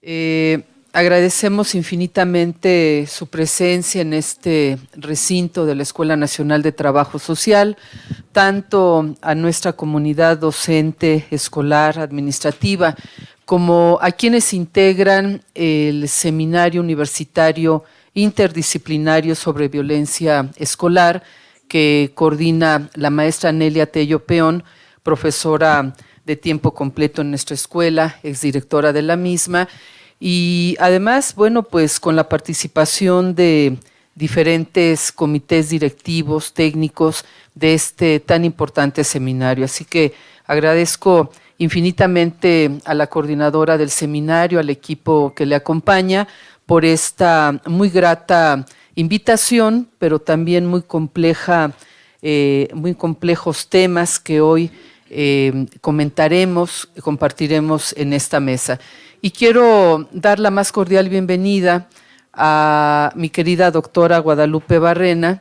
Eh, agradecemos infinitamente su presencia en este recinto de la Escuela Nacional de Trabajo Social, tanto a nuestra comunidad docente, escolar, administrativa, como a quienes integran el Seminario Universitario Interdisciplinario sobre Violencia Escolar, que coordina la maestra Nelia Tello Peón, profesora de tiempo completo en nuestra escuela, exdirectora de la misma, y además, bueno, pues con la participación de diferentes comités directivos, técnicos de este tan importante seminario. Así que agradezco infinitamente a la coordinadora del seminario, al equipo que le acompaña, por esta muy grata invitación, pero también muy compleja, eh, muy complejos temas que hoy eh, comentaremos, compartiremos en esta mesa. Y quiero dar la más cordial bienvenida a mi querida doctora Guadalupe Barrena,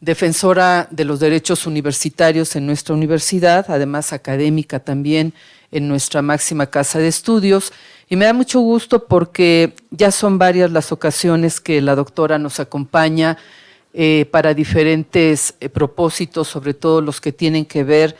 defensora de los derechos universitarios en nuestra universidad, además académica también en nuestra máxima casa de estudios. Y me da mucho gusto porque ya son varias las ocasiones que la doctora nos acompaña eh, para diferentes eh, propósitos, sobre todo los que tienen que ver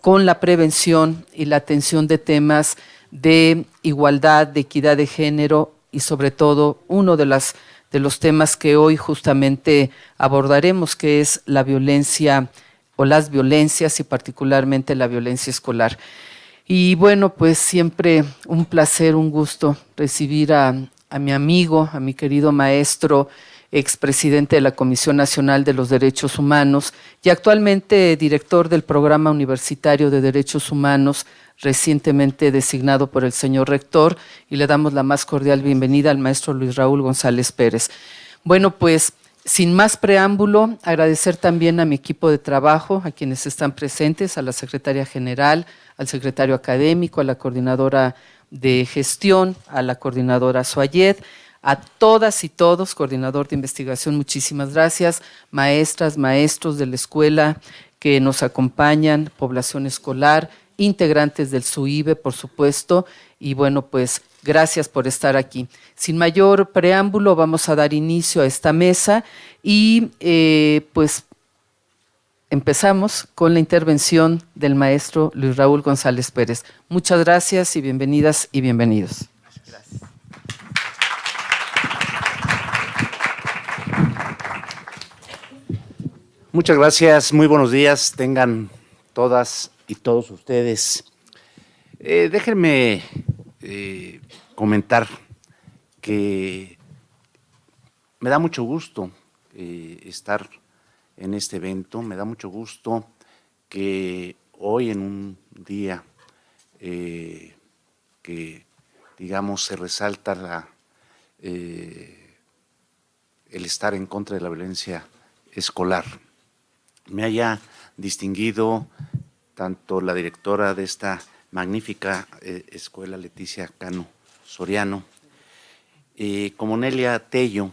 con la prevención y la atención de temas de igualdad, de equidad de género y sobre todo uno de, los temas que hoy justamente abordaremos, que es la violencia o las violencias y particularmente la violencia escolar. Y bueno, pues siempre un placer, un gusto recibir a mi amigo, a mi querido maestro, expresidente de la Comisión Nacional de los Derechos Humanos y actualmente director del Programa Universitario de Derechos Humanos, recientemente designado por el señor rector, y le damos la más cordial bienvenida al maestro Luis Raúl González Pérez. Bueno, pues sin más preámbulo, agradecer también a mi equipo de trabajo, a quienes están presentes, a la secretaria general, al secretario académico, a la coordinadora de gestión, a la coordinadora Suayed, a todas y todos, coordinador de investigación, muchísimas gracias, maestras, maestros de la escuela que nos acompañan, población escolar, integrantes del SUIBE, por supuesto, y bueno, pues gracias por estar aquí. Sin mayor preámbulo, vamos a dar inicio a esta mesa y eh, pues empezamos con la intervención del maestro Luis Raúl González Pérez. Muchas gracias y bienvenidas y bienvenidos. Muchas gracias, muy buenos días, tengan todas y todos ustedes. Eh, déjenme eh, comentar que me da mucho gusto eh, estar en este evento, me da mucho gusto que hoy en un día que, digamos, se resalta la, el estar en contra de la violencia escolar, me haya distinguido tanto la directora de esta magnífica eh, escuela, Leticia Cano Soriano, eh, como Nelia Tello,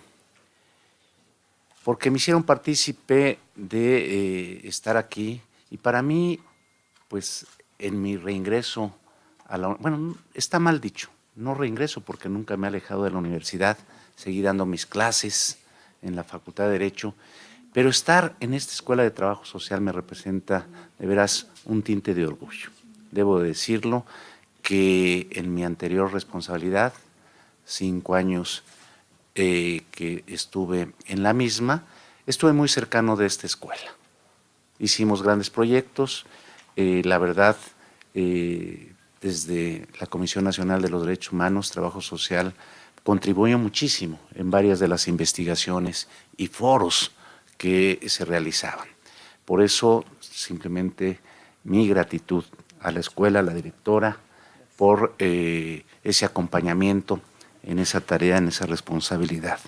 porque me hicieron partícipe de eh, estar aquí. Y para mí, pues en mi reingreso a la... Bueno, está mal dicho, no reingreso porque nunca me he alejado de la universidad, seguí dando mis clases en la Facultad de Derecho pero estar en esta escuela de trabajo social me representa de veras un tinte de orgullo. Debo decirlo que en mi anterior responsabilidad, cinco años eh, que estuve en la misma, estuve muy cercano de esta escuela. Hicimos grandes proyectos, eh, la verdad, eh, desde la Comisión Nacional de los Derechos Humanos, Trabajo Social, contribuyó muchísimo en varias de las investigaciones y foros que se realizaban. Por eso, simplemente mi gratitud a la escuela, a la directora, por eh, ese acompañamiento en esa tarea, en esa responsabilidad.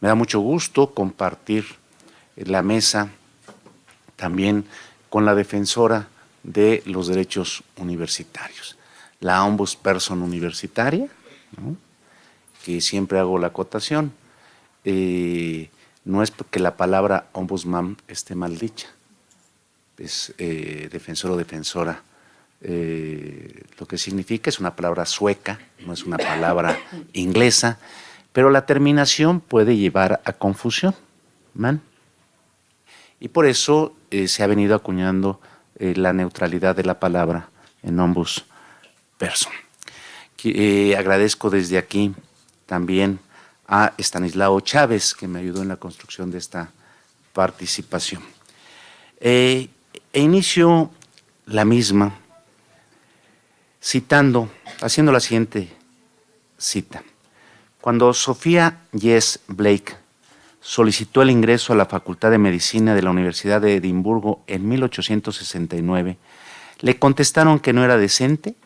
Me da mucho gusto compartir la mesa también con la defensora de los derechos universitarios, la ombudsperson universitaria, que siempre hago la acotación, eh, no es porque la palabra ombudsman esté mal dicha, es eh, defensor o defensora eh, lo que significa, es una palabra sueca, no es una palabra inglesa, pero la terminación puede llevar a confusión, man. Y por eso eh, se ha venido acuñando la neutralidad de la palabra en ambos person. agradezco desde aquí también a Estanislao Chávez, que me ayudó en la construcción de esta participación. e inicio la misma citando, haciendo la siguiente cita. Cuando Sofía Yes Blake solicitó el ingreso a la Facultad de Medicina de la Universidad de Edimburgo en 1869, le contestaron que no era decente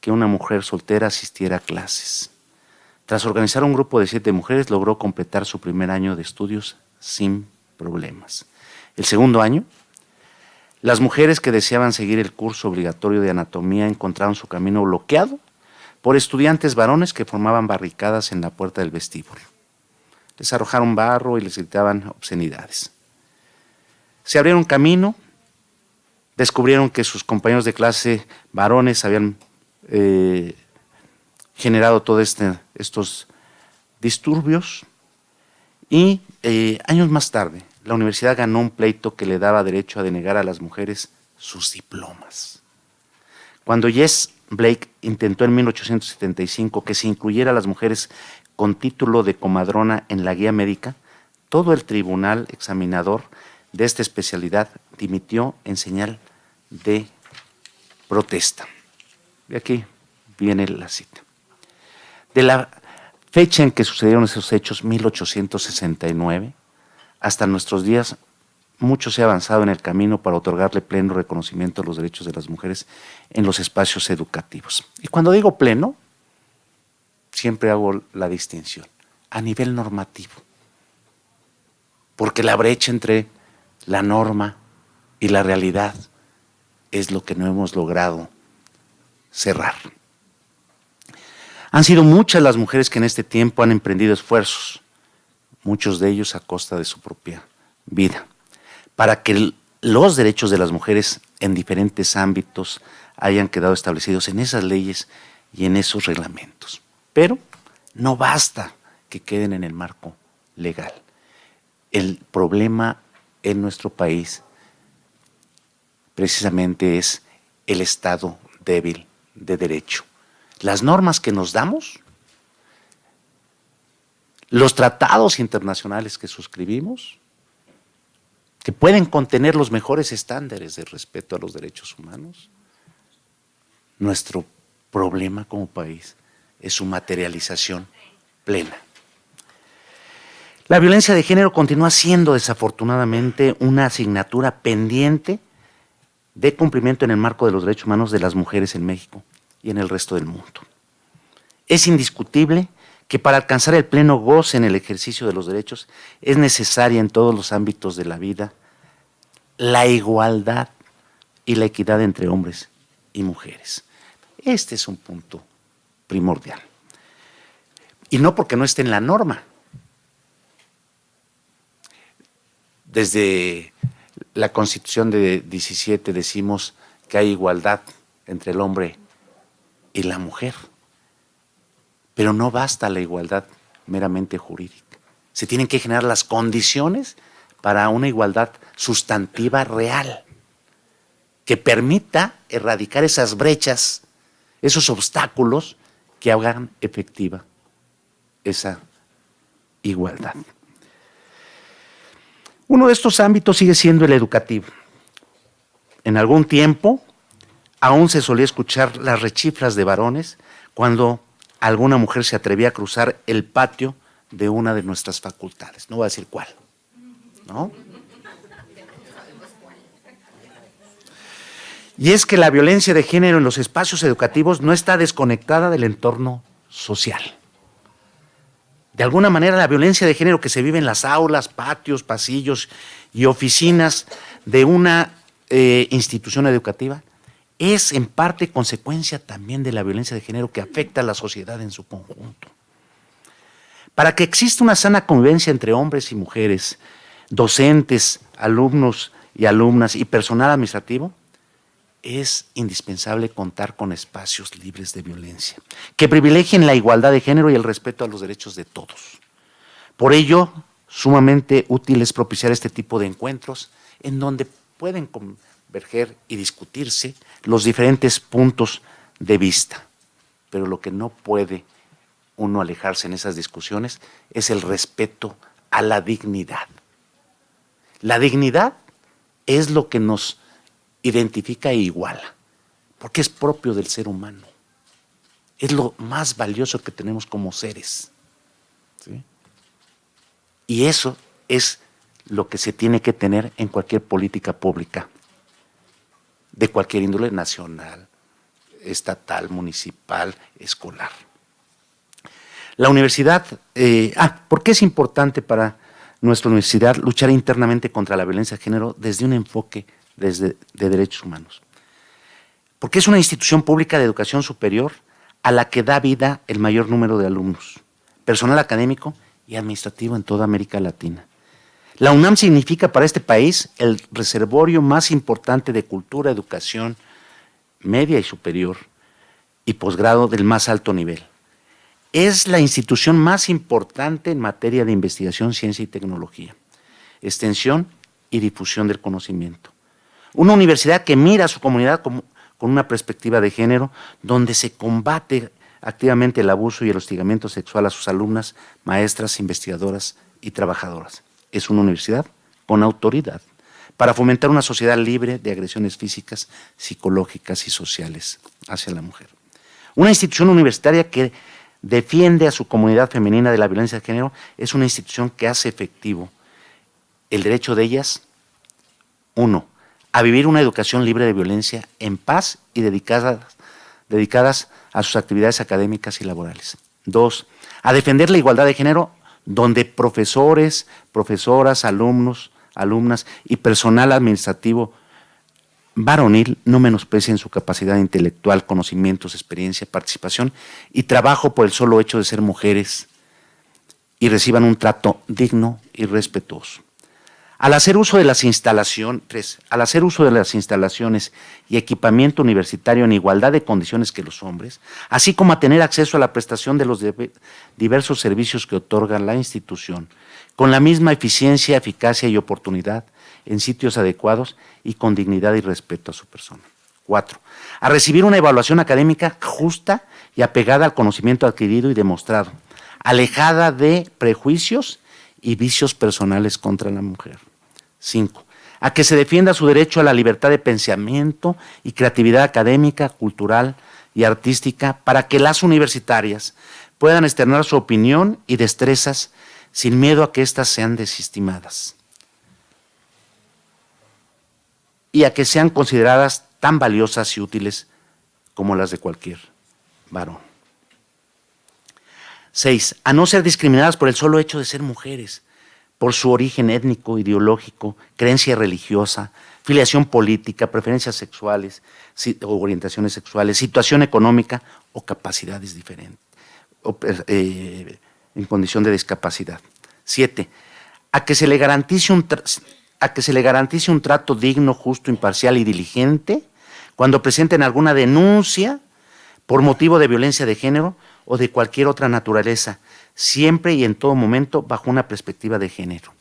que una mujer soltera asistiera a clases. Tras organizar un grupo de siete mujeres, logró completar su primer año de estudios sin problemas. El segundo año, las mujeres que deseaban seguir el curso obligatorio de anatomía encontraron su camino bloqueado por estudiantes varones que formaban barricadas en la puerta del vestíbulo. Les arrojaron barro y les gritaban obscenidades. Se abrieron camino, descubrieron que sus compañeros de clase varones habían eh, generado todos este, estos disturbios y eh, años más tarde, la universidad ganó un pleito que le daba derecho a denegar a las mujeres sus diplomas. Cuando Jess Blake intentó en 1875 que se incluyera a las mujeres con título de comadrona en la guía médica, todo el tribunal examinador de esta especialidad dimitió en señal de protesta. Y aquí viene la cita. De la fecha en que sucedieron esos hechos, 1869, hasta nuestros días mucho se ha avanzado en el camino para otorgarle pleno reconocimiento a los derechos de las mujeres en los espacios educativos. Y cuando digo pleno, siempre hago la distinción, a nivel normativo, porque la brecha entre la norma y la realidad es lo que no hemos logrado cerrar. Han sido muchas las mujeres que en este tiempo han emprendido esfuerzos muchos de ellos a costa de su propia vida, para que los derechos de las mujeres en diferentes ámbitos hayan quedado establecidos en esas leyes y en esos reglamentos. Pero no basta que queden en el marco legal. El problema en nuestro país precisamente es el Estado débil de derecho. Las normas que nos damos los tratados internacionales que suscribimos, que pueden contener los mejores estándares de respeto a los derechos humanos. Nuestro problema como país es su materialización plena. La violencia de género continúa siendo desafortunadamente una asignatura pendiente de cumplimiento en el marco de los derechos humanos de las mujeres en México y en el resto del mundo. Es indiscutible que para alcanzar el pleno goce en el ejercicio de los derechos es necesaria en todos los ámbitos de la vida la igualdad y la equidad entre hombres y mujeres. Este es un punto primordial. Y no porque no esté en la norma. Desde la Constitución de 17 decimos que hay igualdad entre el hombre y la mujer. Pero no basta la igualdad meramente jurídica. Se tienen que generar las condiciones para una igualdad sustantiva real, que permita erradicar esas brechas, esos obstáculos que hagan efectiva esa igualdad. Uno de estos ámbitos sigue siendo el educativo. En algún tiempo aún se solía escuchar las rechiflas de varones cuando alguna mujer se atrevía a cruzar el patio de una de nuestras facultades. No voy a decir cuál. ¿no? Y es que la violencia de género en los espacios educativos no está desconectada del entorno social. De alguna manera la violencia de género que se vive en las aulas, patios, pasillos y oficinas de una eh, institución educativa es en parte consecuencia también de la violencia de género que afecta a la sociedad en su conjunto. Para que exista una sana convivencia entre hombres y mujeres, docentes, alumnos y alumnas y personal administrativo, es indispensable contar con espacios libres de violencia, que privilegien la igualdad de género y el respeto a los derechos de todos. Por ello, sumamente útil es propiciar este tipo de encuentros en donde pueden converger y discutirse los diferentes puntos de vista. Pero lo que no puede uno alejarse en esas discusiones es el respeto a la dignidad. La dignidad es lo que nos identifica e iguala, porque es propio del ser humano. Es lo más valioso que tenemos como seres. Y eso es lo que se tiene que tener en cualquier política pública, de cualquier índole nacional, estatal, municipal, escolar. La universidad, eh, ah, ¿por qué es importante para nuestra universidad luchar internamente contra la violencia de género desde un enfoque desde, de derechos humanos. Porque es una institución pública de educación superior a la que da vida el mayor número de alumnos, personal académico y administrativo en toda América Latina. La UNAM significa para este país el reservorio más importante de cultura, educación media y superior y posgrado del más alto nivel. Es la institución más importante en materia de investigación, ciencia y tecnología, extensión y difusión del conocimiento. Una universidad que mira a su comunidad con una perspectiva de género, donde se combate activamente el abuso y el hostigamiento sexual a sus alumnas, maestras, investigadoras y trabajadoras. Es una universidad con autoridad para fomentar una sociedad libre de agresiones físicas, psicológicas y sociales hacia la mujer. Una institución universitaria que defiende a su comunidad femenina de la violencia de género es una institución que hace efectivo el derecho de ellas, uno, a vivir una educación libre de violencia en paz y dedicadas, a sus actividades académicas y laborales. Dos, a defender la igualdad de género donde profesores, profesoras, alumnos, alumnas y personal administrativo varonil no menosprecien su capacidad intelectual, conocimientos, experiencia, participación y trabajo por el solo hecho de ser mujeres y reciban un trato digno y respetuoso. Al hacer uso de las instalaciones, al hacer uso de las instalaciones y equipamiento universitario en igualdad de condiciones que los hombres, así como a tener acceso a la prestación de los diversos servicios que otorga la institución, con la misma eficiencia, eficacia y oportunidad, en sitios adecuados y con dignidad y respeto a su persona. Cuatro, a recibir una evaluación académica justa y apegada al conocimiento adquirido y demostrado, alejada de prejuicios y vicios personales contra la mujer. Cinco, a que se defienda su derecho a la libertad de pensamiento y creatividad académica, cultural y artística para que las universitarias puedan externar su opinión y destrezas sin miedo a que éstas sean desestimadas y a que sean consideradas tan valiosas y útiles como las de cualquier varón. Seis, a no ser discriminadas por el solo hecho de ser mujeres, por su origen étnico, ideológico, creencia religiosa, filiación política, preferencias sexuales o orientaciones sexuales, situación económica o capacidades diferentes, eh, en condición de discapacidad. Siete, a que se le garantice un, a que se le garantice un trato digno, justo, imparcial y diligente cuando presenten alguna denuncia por motivo de violencia de género o de cualquier otra naturaleza, siempre y en todo momento bajo una perspectiva de género.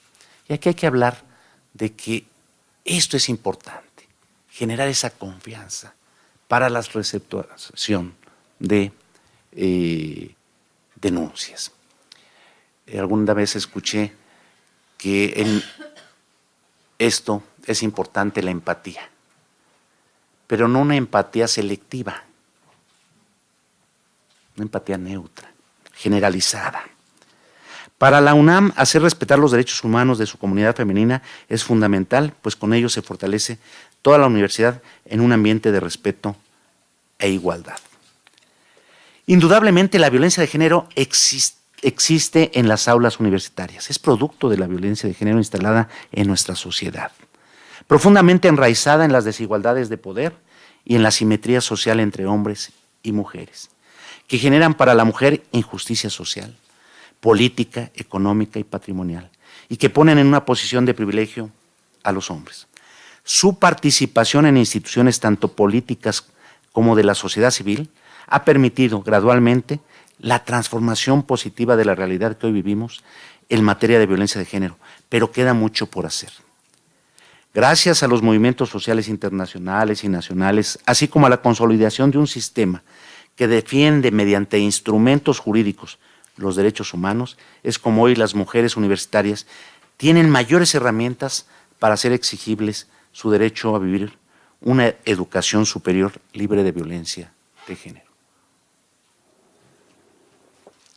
Y aquí hay que hablar de que esto es importante, generar esa confianza para la receptuación de eh, denuncias. Alguna vez escuché que en esto es importante la empatía, pero no una empatía selectiva una empatía neutra, generalizada. Para la UNAM, hacer respetar los derechos humanos de su comunidad femenina es fundamental, pues con ello se fortalece toda la universidad en un ambiente de respeto e igualdad. Indudablemente la violencia de género existe, existe en las aulas universitarias, es producto de la violencia de género instalada en nuestra sociedad, profundamente enraizada en las desigualdades de poder y en la simetría social entre hombres y mujeres que generan para la mujer injusticia social, política, económica y patrimonial, y que ponen en una posición de privilegio a los hombres. su participación en instituciones tanto políticas como de la sociedad civil ha permitido gradualmente la transformación positiva de la realidad que hoy vivimos en materia de violencia de género, pero queda mucho por hacer. Gracias a los movimientos sociales internacionales y nacionales, así como a la consolidación de un sistema que defiende mediante instrumentos jurídicos los derechos humanos, es como hoy las mujeres universitarias tienen mayores herramientas para hacer exigibles su derecho a vivir una educación superior libre de violencia de género.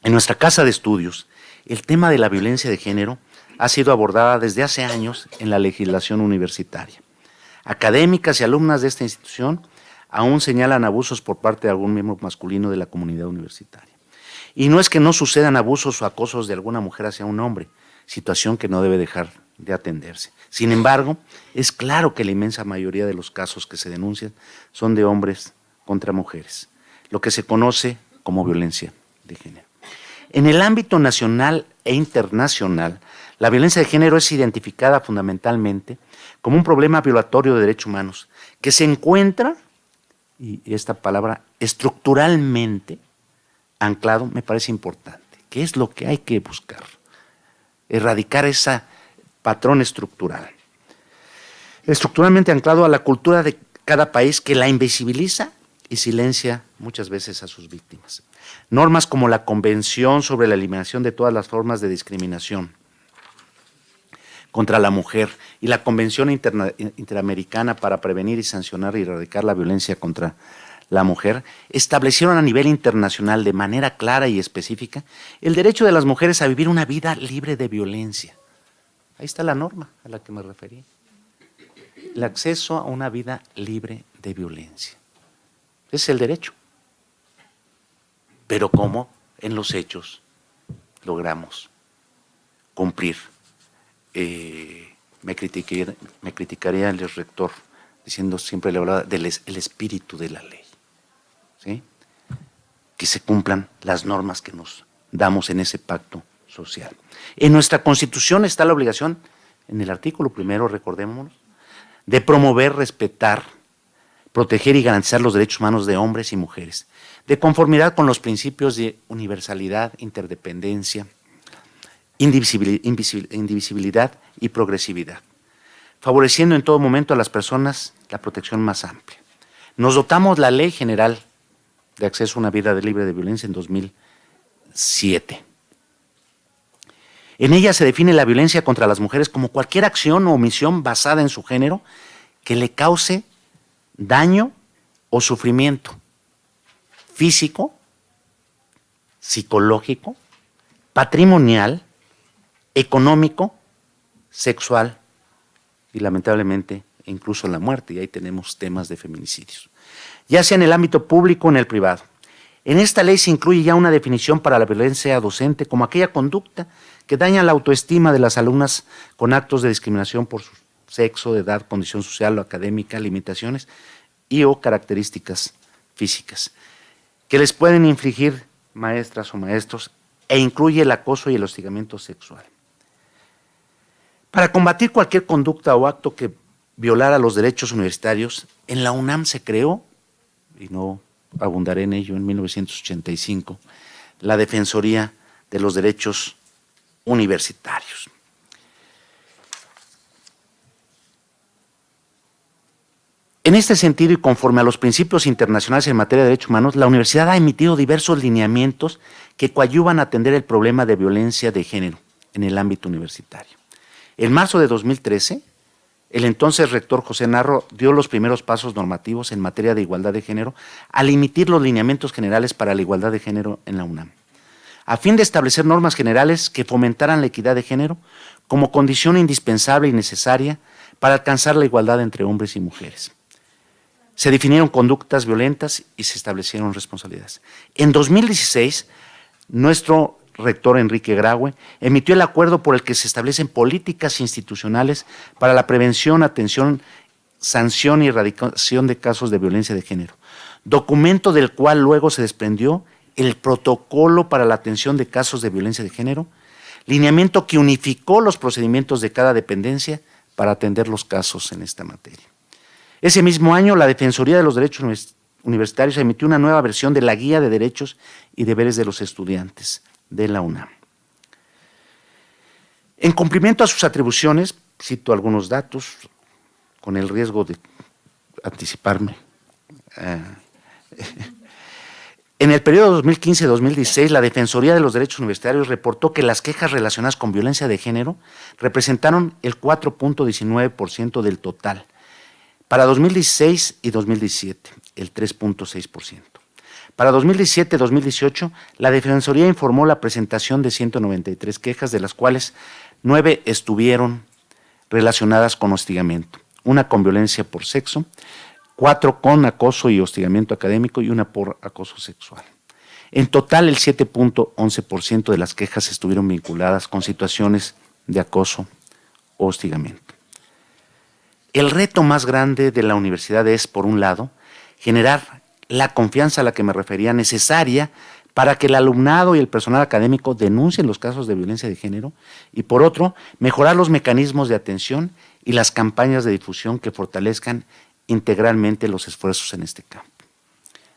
En nuestra casa de estudios, el tema de la violencia de género ha sido abordada desde hace años en la legislación universitaria. Académicas y alumnas de esta institución aún señalan abusos por parte de algún miembro masculino de la comunidad universitaria. Y no es que no sucedan abusos o acosos de alguna mujer hacia un hombre, situación que no debe dejar de atenderse. Sin embargo, es claro que la inmensa mayoría de los casos que se denuncian son de hombres contra mujeres, lo que se conoce como violencia de género. En el ámbito nacional e internacional, la violencia de género es identificada fundamentalmente como un problema violatorio de derechos humanos que se encuentra, y esta palabra, estructuralmente anclado, me parece importante. ¿Qué es lo que hay que buscar? Erradicar ese patrón estructural. Estructuralmente anclado a la cultura de cada país que la invisibiliza y silencia muchas veces a sus víctimas. Normas como la Convención sobre la Eliminación de todas las formas de discriminación contra la mujer y la Convención Interamericana para prevenir y sancionar y erradicar la violencia contra la mujer, establecieron a nivel internacional de manera clara y específica el derecho de las mujeres a vivir una vida libre de violencia. Ahí está la norma a la que me referí. El acceso a una vida libre de violencia. Es el derecho. Pero ¿cómo en los hechos logramos cumplir? Eh, me, criticaría el rector diciendo siempre le hablaba del el espíritu de la ley. que se cumplan las normas que nos damos en ese pacto social. En nuestra Constitución está la obligación, en el artículo primero, recordémonos, de promover, respetar, proteger y garantizar los derechos humanos de hombres y mujeres, de conformidad con los principios de universalidad, interdependencia, indivisibilidad y progresividad, favoreciendo en todo momento a las personas la protección más amplia. Nos dotamos la Ley General de Acceso a una Vida Libre de Violencia en 2007. En ella se define la violencia contra las mujeres como cualquier acción o omisión basada en su género que le cause daño o sufrimiento físico, psicológico, patrimonial, económico, sexual y lamentablemente incluso la muerte, y ahí tenemos temas de feminicidios, ya sea en el ámbito público o en el privado. En esta ley se incluye ya una definición para la violencia docente como aquella conducta que daña la autoestima de las alumnas con actos de discriminación por su sexo, edad, condición social o académica, limitaciones y o características físicas, que les pueden infligir maestras o maestros e incluye el acoso y el hostigamiento sexual. Para combatir cualquier conducta o acto que violara los derechos universitarios, en la UNAM se creó, y no abundaré en ello, en 1985, la Defensoría de los Derechos Universitarios. En este sentido y conforme a los principios internacionales en materia de derechos humanos, la universidad ha emitido diversos lineamientos que coadyuvan a atender el problema de violencia de género en el ámbito universitario. En marzo de 2013, el entonces rector José Narro dio los primeros pasos normativos en materia de igualdad de género al emitir los lineamientos generales para la igualdad de género en la UNAM, a fin de establecer normas generales que fomentaran la equidad de género como condición indispensable y necesaria para alcanzar la igualdad entre hombres y mujeres. Se definieron conductas violentas y se establecieron responsabilidades. En 2016, nuestro rector Enrique Graue, emitió el acuerdo por el que se establecen políticas institucionales para la prevención, atención, sanción y erradicación de casos de violencia de género, documento del cual luego se desprendió el protocolo para la atención de casos de violencia de género, lineamiento que unificó los procedimientos de cada dependencia para atender los casos en esta materia. Ese mismo año, la Defensoría de los Derechos Universitarios emitió una nueva versión de la Guía de Derechos y Deberes de los Estudiantes de la UNAM. En cumplimiento a sus atribuciones, cito algunos datos, con el riesgo de anticiparme. Eh, en el periodo 2015-2016, la Defensoría de los Derechos Universitarios reportó que las quejas relacionadas con violencia de género representaron el 4.19% del total. Para 2016 y 2017, el 3.6%. Para 2017-2018, la Defensoría informó la presentación de 193 quejas, de las cuales 9 estuvieron relacionadas con hostigamiento, una con violencia por sexo, cuatro con acoso y hostigamiento académico y una por acoso sexual. En total, el 7.11% de las quejas estuvieron vinculadas con situaciones de acoso o hostigamiento. El reto más grande de la universidad es, por un lado, generar la confianza a la que me refería necesaria para que el alumnado y el personal académico denuncien los casos de violencia de género y por otro, mejorar los mecanismos de atención y las campañas de difusión que fortalezcan integralmente los esfuerzos en este campo.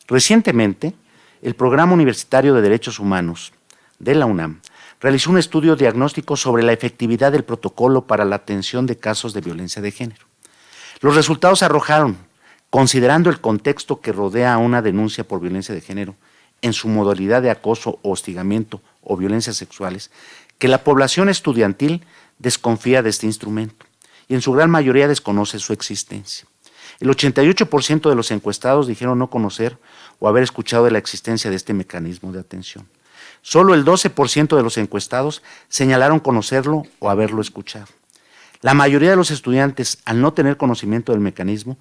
Recientemente, el Programa Universitario de Derechos Humanos de la UNAM realizó un estudio diagnóstico sobre la efectividad del protocolo para la atención de casos de violencia de género. Los resultados arrojaron, considerando el contexto que rodea a una denuncia por violencia de género en su modalidad de acoso o hostigamiento o violencias sexuales, que la población estudiantil desconfía de este instrumento y en su gran mayoría desconoce su existencia. El 88% de los encuestados dijeron no conocer o haber escuchado de la existencia de este mecanismo de atención. Solo el 12% de los encuestados señalaron conocerlo o haberlo escuchado. La mayoría de los estudiantes, al no tener conocimiento del mecanismo,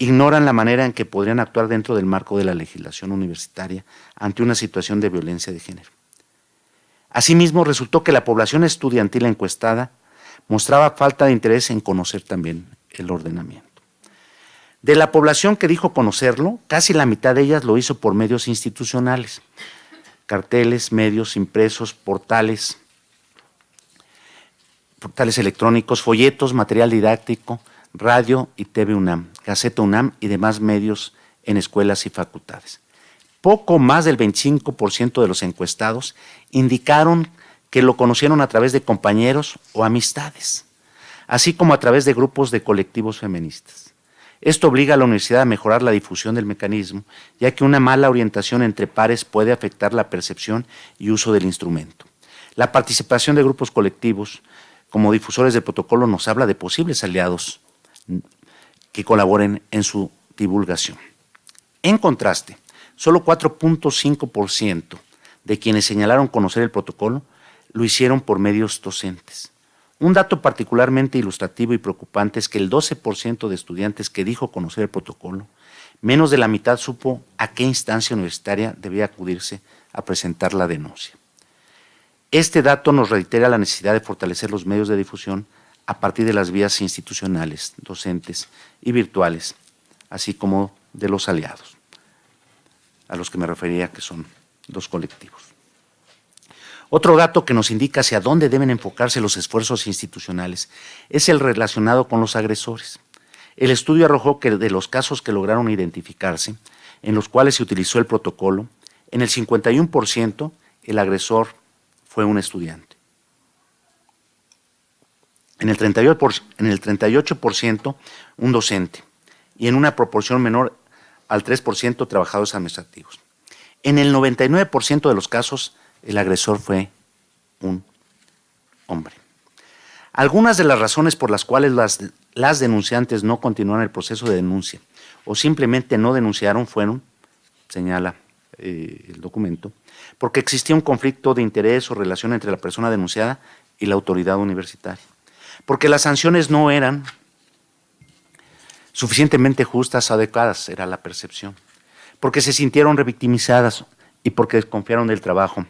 ignoran la manera en que podrían actuar dentro del marco de la legislación universitaria ante una situación de violencia de género. Asimismo, resultó que la población estudiantil encuestada mostraba falta de interés en conocer también el ordenamiento. De la población que dijo conocerlo, casi la mitad de ellas lo hizo por medios institucionales, carteles, medios impresos, portales, portales electrónicos, folletos, material didáctico, radio y TV UNAM, Gaceta UNAM y demás medios en escuelas y facultades. Poco más del 25% de los encuestados indicaron que lo conocieron a través de compañeros o amistades, así como a través de grupos de colectivos feministas. Esto obliga a la universidad a mejorar la difusión del mecanismo, ya que una mala orientación entre pares puede afectar la percepción y uso del instrumento. La participación de grupos colectivos como difusores del protocolo nos habla de posibles aliados que colaboren en su divulgación. En contraste, solo 4.5% de quienes señalaron conocer el protocolo lo hicieron por medios docentes. Un dato particularmente ilustrativo y preocupante es que el 12% de estudiantes que dijo conocer el protocolo, menos de la mitad supo a qué instancia universitaria debía acudirse a presentar la denuncia. Este dato nos reitera la necesidad de fortalecer los medios de difusión a partir de las vías institucionales, docentes y virtuales, así como de los aliados, a los que me refería que son dos colectivos. Otro dato que nos indica hacia dónde deben enfocarse los esfuerzos institucionales es el relacionado con los agresores. El estudio arrojó que de los casos que lograron identificarse, en los cuales se utilizó el protocolo, en el 51% el agresor fue un estudiante. En el 38%, en el 38% un docente y en una proporción menor al 3% trabajadores administrativos. En el 99% de los casos el agresor fue un hombre. Algunas de las razones por las cuales las, denunciantes no continuaron el proceso de denuncia o simplemente no denunciaron fueron, señala eh, el documento, porque existía un conflicto de interés o relación entre la persona denunciada y la autoridad universitaria, porque las sanciones no eran suficientemente justas adecuadas, era la percepción, porque se sintieron revictimizadas y porque desconfiaron del trabajo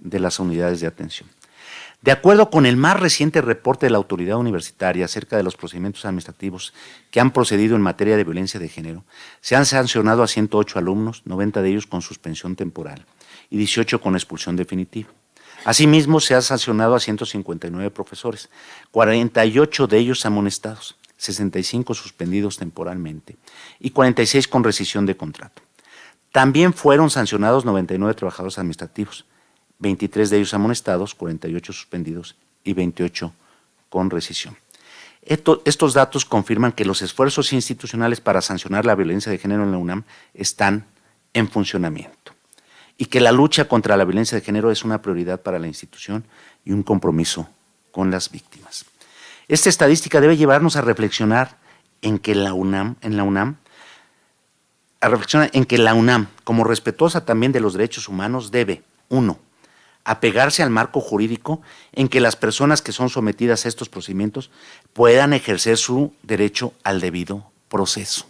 de las unidades de atención. De acuerdo con el más reciente reporte de la autoridad universitaria acerca de los procedimientos administrativos que han procedido en materia de violencia de género, se han sancionado a 108 alumnos, 90 de ellos con suspensión temporal y 18 con expulsión definitiva. Asimismo, se ha sancionado a 159 profesores, 48 de ellos amonestados, 65 suspendidos temporalmente y 46 con rescisión de contrato. También fueron sancionados 99 trabajadores administrativos, 23 de ellos amonestados, 48 suspendidos y 28 con rescisión. estos datos confirman que los esfuerzos institucionales para sancionar la violencia de género en la UNAM están en funcionamiento y que la lucha contra la violencia de género es una prioridad para la institución y un compromiso con las víctimas. Esta estadística debe llevarnos a reflexionar en que la UNAM, en la UNAM, a reflexionar en que la UNAM, como respetuosa también de los derechos humanos, debe, uno, apegarse al marco jurídico en que las personas que son sometidas a estos procedimientos puedan ejercer su derecho al debido proceso.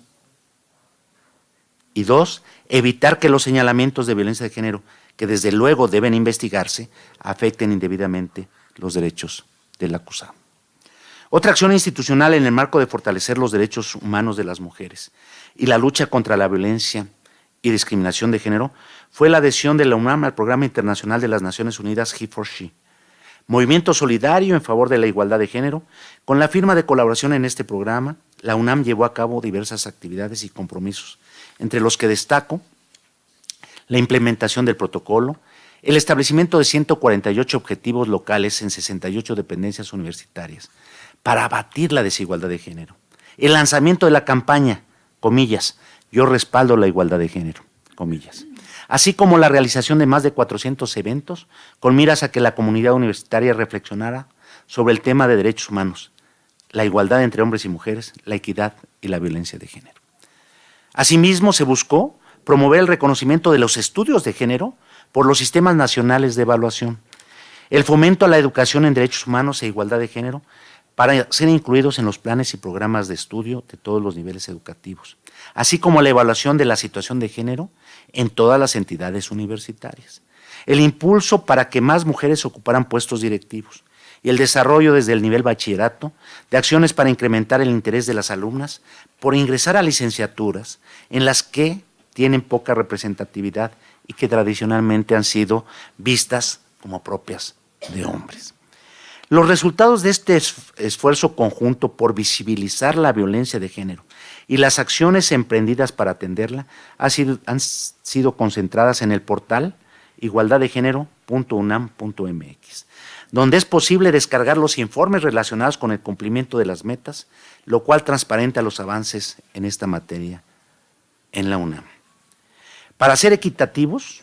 Y dos, evitar que los señalamientos de violencia de género, que desde luego deben investigarse, afecten indebidamente los derechos del acusado. Otra acción institucional en el marco de fortalecer los derechos humanos de las mujeres y la lucha contra la violencia y discriminación de género fue la adhesión de la UNAM al Programa Internacional de las Naciones Unidas He for She, movimiento solidario en favor de la igualdad de género. Con la firma de colaboración en este programa, la UNAM llevó a cabo diversas actividades y compromisos entre los que destaco la implementación del protocolo, el establecimiento de 148 objetivos locales en 68 dependencias universitarias para abatir la desigualdad de género, el lanzamiento de la campaña, comillas, yo respaldo la igualdad de género, comillas, así como la realización de más de 400 eventos con miras a que la comunidad universitaria reflexionara sobre el tema de derechos humanos, la igualdad entre hombres y mujeres, la equidad y la violencia de género. Asimismo, se buscó promover el reconocimiento de los estudios de género por los sistemas nacionales de evaluación, el fomento a la educación en derechos humanos e igualdad de género para ser incluidos en los planes y programas de estudio de todos los niveles educativos, así como la evaluación de la situación de género en todas las entidades universitarias, el impulso para que más mujeres ocuparan puestos directivos, y el desarrollo desde el nivel bachillerato de acciones para incrementar el interés de las alumnas por ingresar a licenciaturas en las que tienen poca representatividad y que tradicionalmente han sido vistas como propias de hombres. Los resultados de este esfuerzo conjunto por visibilizar la violencia de género y las acciones emprendidas para atenderla han sido, concentradas en el portal igualdaddegénero.unam.mx, donde es posible descargar los informes relacionados con el cumplimiento de las metas, lo cual transparenta los avances en esta materia en la UNAM. Para ser equitativos,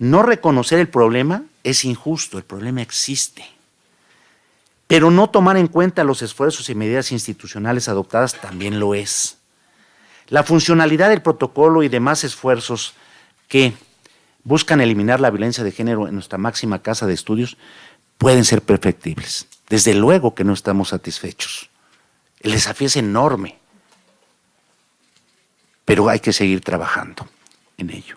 no reconocer el problema es injusto, el problema existe. Pero no tomar en cuenta los esfuerzos y medidas institucionales adoptadas también lo es. La funcionalidad del protocolo y demás esfuerzos que buscan eliminar la violencia de género en nuestra máxima casa de estudios pueden ser perfectibles. Desde luego que no estamos satisfechos. El desafío es enorme, pero hay que seguir trabajando en ello.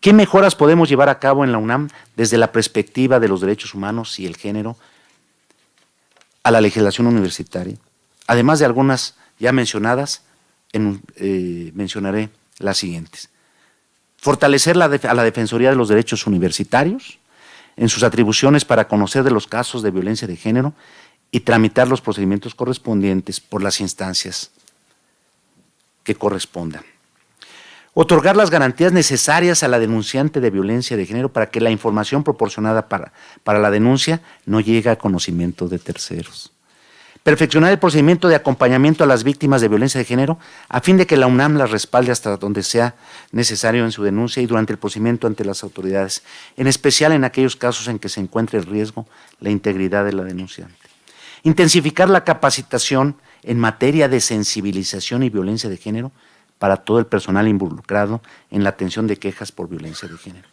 ¿Qué mejoras podemos llevar a cabo en la UNAM desde la perspectiva de los derechos humanos y el género a la legislación universitaria? Además de algunas ya mencionadas, eh, mencionaré las siguientes fortalecer a la Defensoría de los Derechos Universitarios en sus atribuciones para conocer de los casos de violencia de género y tramitar los procedimientos correspondientes por las instancias que correspondan. Otorgar las garantías necesarias a la denunciante de violencia de género para que la información proporcionada para, para la denuncia no llegue a conocimiento de terceros perfeccionar el procedimiento de acompañamiento a las víctimas de violencia de género a fin de que la UNAM las respalde hasta donde sea necesario en su denuncia y durante el procedimiento ante las autoridades, en especial en aquellos casos en que se encuentre el riesgo la integridad de la denunciante. Intensificar la capacitación en materia de sensibilización y violencia de género para todo el personal involucrado en la atención de quejas por violencia de género.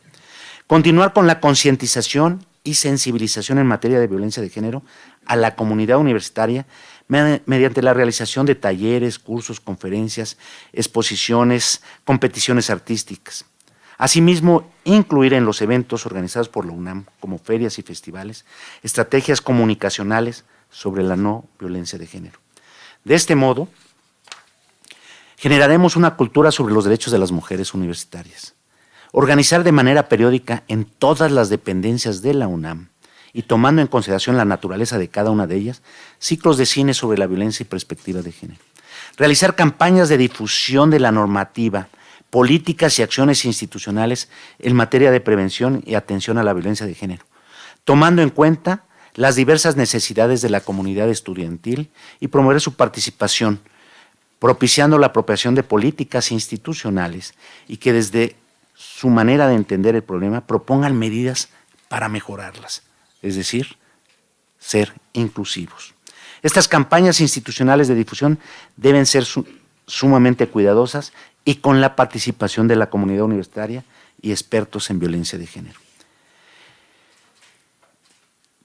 Continuar con la concientización y sensibilización en materia de violencia de género a la comunidad universitaria mediante la realización de talleres, cursos, conferencias, exposiciones, competiciones artísticas. Asimismo, incluir en los eventos organizados por la UNAM, como ferias y festivales, estrategias comunicacionales sobre la no violencia de género. De este modo, generaremos una cultura sobre los derechos de las mujeres universitarias, Organizar de manera periódica en todas las dependencias de la UNAM y tomando en consideración la naturaleza de cada una de ellas, ciclos de cine sobre la violencia y perspectiva de género. Realizar campañas de difusión de la normativa, políticas y acciones institucionales en materia de prevención y atención a la violencia de género, tomando en cuenta las diversas necesidades de la comunidad estudiantil y promover su participación, propiciando la apropiación de políticas institucionales y que desde su manera de entender el problema propongan medidas para mejorarlas, es decir, ser inclusivos. Estas campañas institucionales de difusión deben ser sumamente cuidadosas y con la participación de la comunidad universitaria y expertos en violencia de género.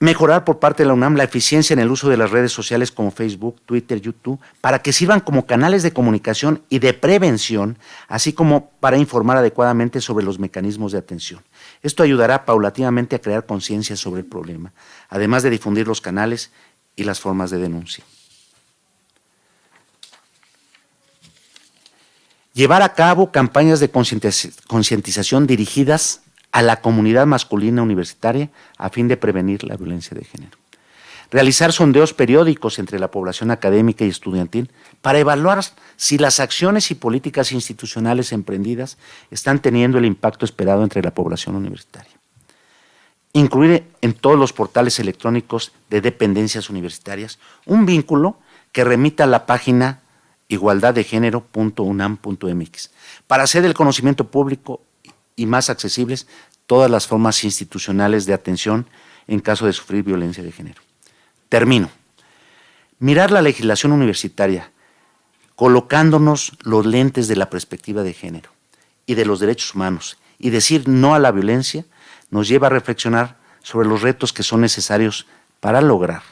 Mejorar por parte de la UNAM la eficiencia en el uso de las redes sociales como Facebook, Twitter, YouTube, para que sirvan como canales de comunicación y de prevención, así como para informar adecuadamente sobre los mecanismos de atención. Esto ayudará paulatinamente a crear conciencia sobre el problema, además de difundir los canales y las formas de denuncia. Llevar a cabo campañas de concientización dirigidas a la comunidad masculina universitaria a fin de prevenir la violencia de género. Realizar sondeos periódicos entre la población académica y estudiantil para evaluar si las acciones y políticas institucionales emprendidas están teniendo el impacto esperado entre la población universitaria. Incluir en todos los portales electrónicos de dependencias universitarias un vínculo que remita a la página igualdaddegénero.unam.mx para hacer del conocimiento público y más accesibles todas las formas institucionales de atención en caso de sufrir violencia de género. Termino. Mirar la legislación universitaria colocándonos los lentes de la perspectiva de género y de los derechos humanos y decir no a la violencia nos lleva a reflexionar sobre los retos que son necesarios para lograr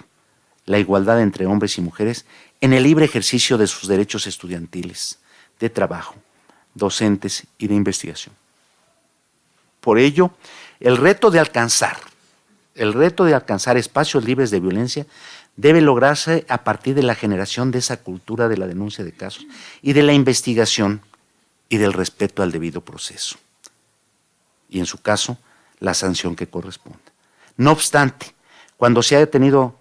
la igualdad entre hombres y mujeres en el libre ejercicio de sus derechos estudiantiles, de trabajo, docentes y de investigación. Por ello, el reto de alcanzar, el reto de alcanzar espacios libres de violencia debe lograrse a partir de la generación de esa cultura de la denuncia de casos y de la investigación y del respeto al debido proceso. Y en su caso, la sanción que corresponda. No obstante, cuando se ha tenido,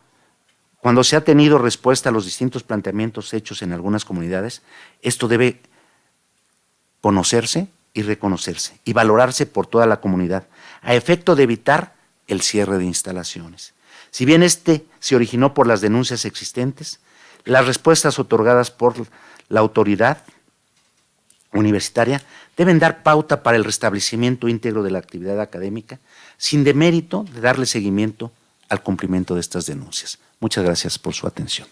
cuando se ha tenido respuesta a los distintos planteamientos hechos en algunas comunidades, esto debe conocerse y reconocerse y valorarse por toda la comunidad, a efecto de evitar el cierre de instalaciones. Si bien este se originó por las denuncias existentes, las respuestas otorgadas por la autoridad universitaria deben dar pauta para el restablecimiento íntegro de la actividad académica, sin demérito de darle seguimiento al cumplimiento de estas denuncias. Muchas gracias por su atención.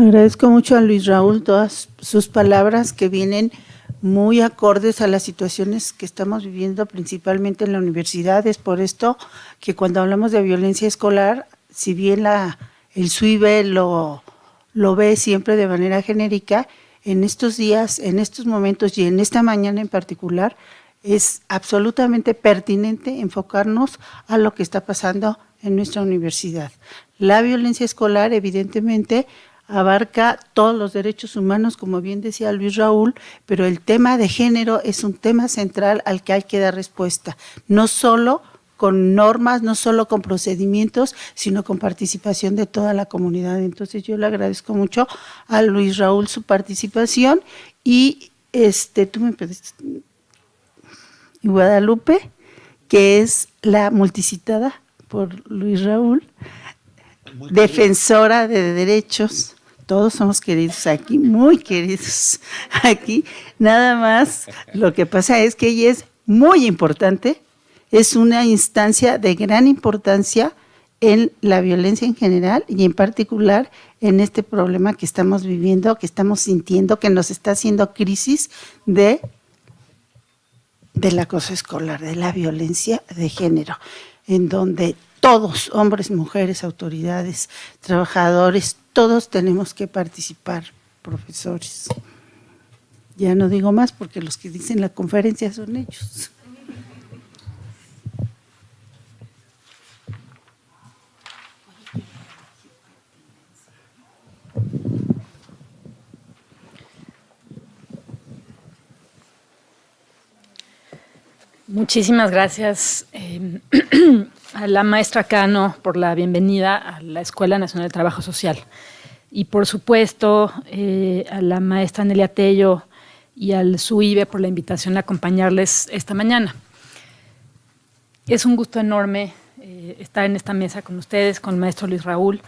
Agradezco mucho a Luis Raúl todas sus palabras que vienen muy acordes a las situaciones que estamos viviendo principalmente en la universidad. Es por esto que cuando hablamos de violencia escolar, si bien la, el SUIBE lo, lo ve siempre de manera genérica, en estos días, en estos momentos y en esta mañana en particular, es absolutamente pertinente enfocarnos a lo que está pasando en nuestra universidad. La violencia escolar, evidentemente, abarca todos los derechos humanos, como bien decía Luis Raúl, pero el tema de género es un tema central al que hay que dar respuesta, no solo con normas, no solo con procedimientos, sino con participación de toda la comunidad. Entonces yo le agradezco mucho a Luis Raúl su participación y este, tú me pediste, Guadalupe, que es la multicitada por Luis Raúl, defensora de derechos todos somos queridos aquí, muy queridos aquí. Nada más, lo que pasa es que ella es muy importante, es una instancia de gran importancia en la violencia en general y en particular en este problema que estamos viviendo, que estamos sintiendo, que nos está haciendo crisis de del acoso escolar, de la violencia de género, en donde todos, hombres, mujeres, autoridades, trabajadores, todos tenemos que participar, profesores. Ya no digo más porque los que dicen la conferencia son ellos. Muchísimas gracias. Em, a la maestra Cano por la bienvenida a la Escuela Nacional de Trabajo Social. Y por supuesto eh, a la maestra Nelia Tello y al SUIBE por la invitación a acompañarles esta mañana. Es un gusto enorme eh, estar en esta mesa con ustedes, con el maestro Luis Raúl.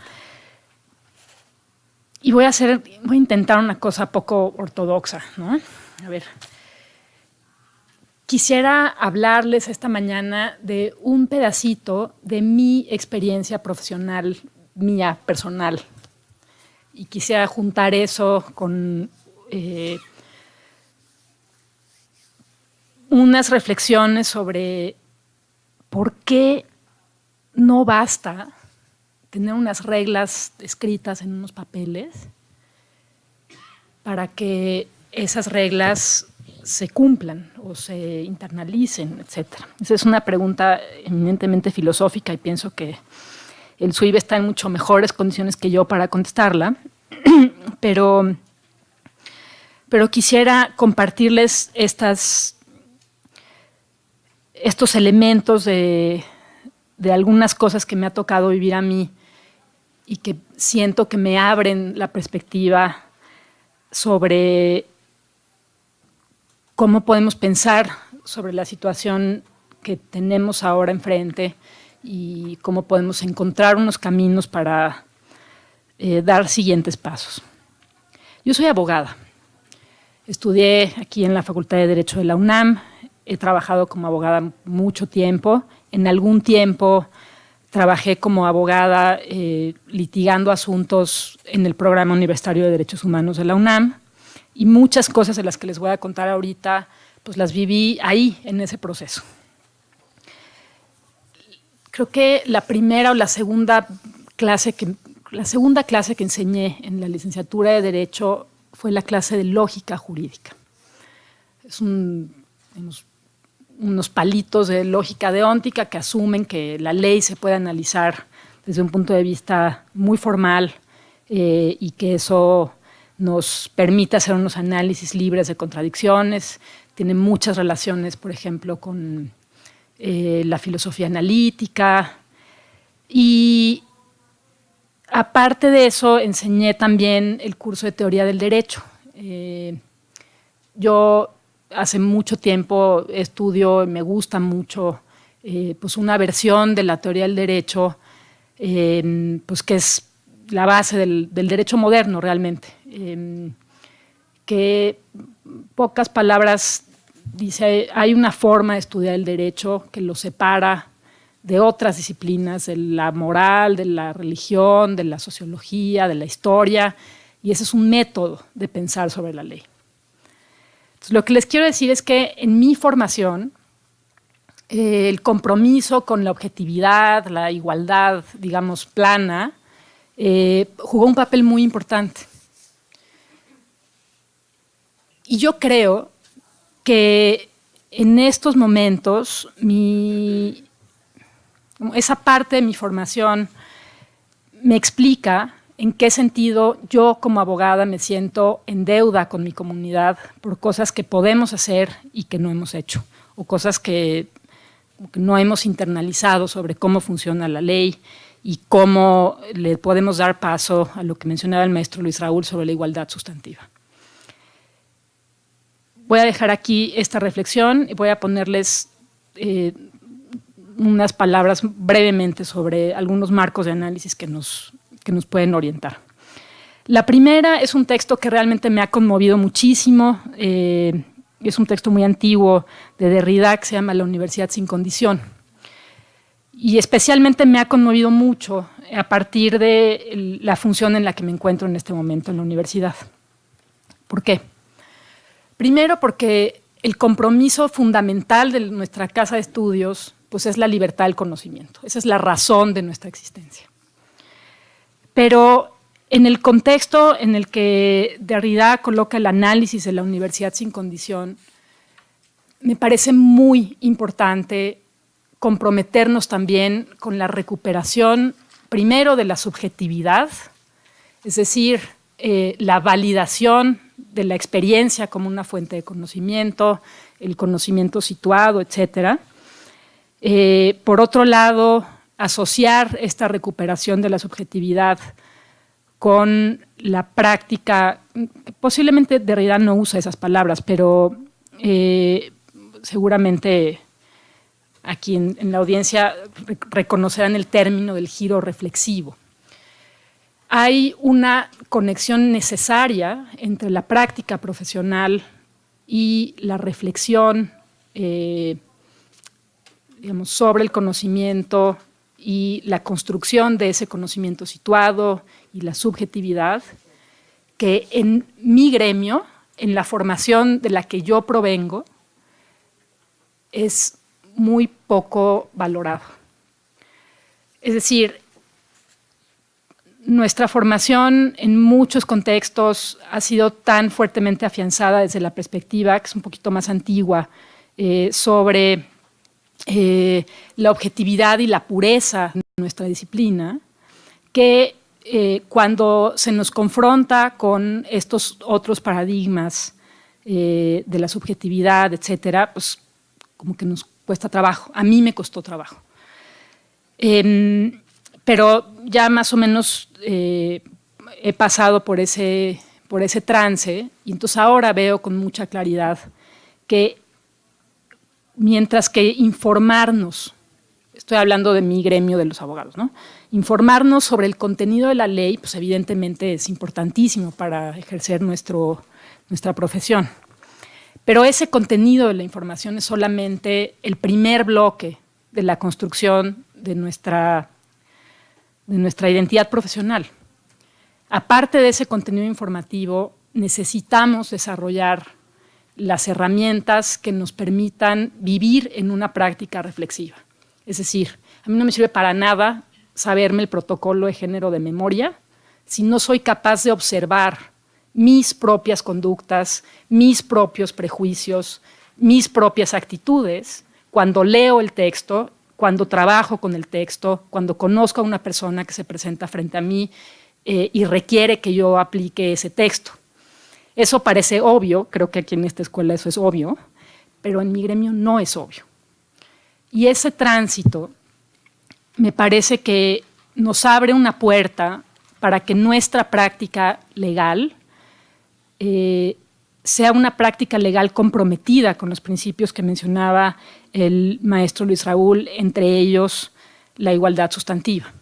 Y voy a, hacer, voy a intentar una cosa poco ortodoxa, ¿no? A ver, quisiera hablarles esta mañana de un pedacito de mi experiencia profesional, mía, personal. Y quisiera juntar eso con eh, unas reflexiones sobre por qué no basta tener unas reglas escritas en unos papeles para que esas reglas se cumplan o se internalicen, etc. Esa es una pregunta eminentemente filosófica y pienso que el SUIB está en mucho mejores condiciones que yo para contestarla, pero, pero quisiera compartirles estos elementos de, de algunas cosas que me ha tocado vivir a mí y que siento que me abren la perspectiva sobre cómo podemos pensar sobre la situación que tenemos ahora enfrente y cómo podemos encontrar unos caminos para eh, dar siguientes pasos. Yo soy abogada. Estudié aquí en la Facultad de Derecho de la UNAM. He trabajado como abogada mucho tiempo. En algún tiempo trabajé como abogada eh, litigando asuntos en el Programa Universitario de Derechos Humanos de la UNAM y muchas cosas de las que les voy a contar ahorita, pues las viví ahí, en ese proceso. Creo que la primera o la segunda clase que, la segunda clase que enseñé en la licenciatura de Derecho fue la clase de lógica jurídica. Es unos, palitos de lógica deóntica que asumen que la ley se puede analizar desde un punto de vista muy formal eh, y que eso nos permite hacer unos análisis libres de contradicciones, tiene muchas relaciones, por ejemplo, con eh, la filosofía analítica. Y aparte de eso, enseñé también el curso de teoría del derecho. Eh, yo hace mucho tiempo estudio, me gusta mucho, eh, pues una versión de la teoría del derecho, pues que es la base del, derecho moderno realmente, em, que pocas palabras dice, hay una forma de estudiar el derecho que lo separa de otras disciplinas, de la moral, de la religión, de la sociología, de la historia, y ese es un método de pensar sobre la ley. lo que les quiero decir es que en mi formación, eh, el compromiso con la objetividad, la igualdad, digamos, plana, eh, jugó un papel muy importante. Y yo creo que en estos momentos esa parte de mi formación me explica en qué sentido yo como abogada me siento en deuda con mi comunidad por cosas que podemos hacer y que no hemos hecho, o cosas que no hemos internalizado sobre cómo funciona la ley y cómo le podemos dar paso a lo que mencionaba el maestro Luis Raúl sobre la igualdad sustantiva. Voy a dejar aquí esta reflexión y voy a ponerles eh, unas palabras brevemente sobre algunos marcos de análisis que nos, que nos pueden orientar. La primera es un texto que realmente me ha conmovido muchísimo, eh, es un texto muy antiguo de Derrida que se llama La Universidad sin condición y especialmente me ha conmovido mucho a partir de la función en la que me encuentro en este momento en la universidad. ¿Por qué? Primero porque el compromiso fundamental de nuestra casa de estudios pues es la libertad del conocimiento. Esa es la razón de nuestra existencia. Pero en el contexto en el que Derrida coloca el análisis de la universidad sin condición, me parece muy importante comprometernos también con la recuperación, primero, de la subjetividad, es decir, eh, la validación de la experiencia como una fuente de conocimiento, el conocimiento situado, etc. Eh, por otro lado, asociar esta recuperación de la subjetividad con la práctica, posiblemente Derrida no usa esas palabras, pero eh, seguramente aquí en, la audiencia reconocerán el término del giro reflexivo. Hay una conexión necesaria entre la práctica profesional y la reflexión eh, sobre el conocimiento y la construcción de ese conocimiento situado y la subjetividad, que en mi gremio, en la formación de la que yo provengo, es muy poco valorado. Es decir, nuestra formación en muchos contextos ha sido tan fuertemente afianzada desde la perspectiva, que es un poquito más antigua, eh, sobre eh, la objetividad y la pureza de nuestra disciplina, que eh, cuando se nos confronta con estos otros paradigmas de la subjetividad, etcétera, pues como que nos cuesta trabajo. A mí me costó trabajo. Em, pero ya más o menos eh, he pasado por ese, por ese trance y entonces ahora veo con mucha claridad que mientras que informarnos, estoy hablando de mi gremio de los abogados, ¿no? informarnos sobre el contenido de la ley, pues evidentemente es importantísimo para ejercer nuestro, nuestra profesión. Pero ese contenido de la información es solamente el primer bloque de la construcción de nuestra de nuestra identidad profesional. Aparte de ese contenido informativo, necesitamos desarrollar las herramientas que nos permitan vivir en una práctica reflexiva. Es decir, a mí no me sirve para nada saberme el protocolo de género de memoria si no soy capaz de observar mis propias conductas, mis propios prejuicios, mis propias actitudes cuando leo el texto cuando trabajo con el texto, cuando conozco a una persona que se presenta frente a mí eh, y requiere que yo aplique ese texto. Eso parece obvio, creo que aquí en esta escuela eso es obvio, pero en mi gremio no es obvio. Y ese tránsito me parece que nos abre una puerta para que nuestra práctica legal eh, sea una práctica legal comprometida con los principios que mencionaba el maestro Luis Raúl, entre ellos la igualdad sustantiva.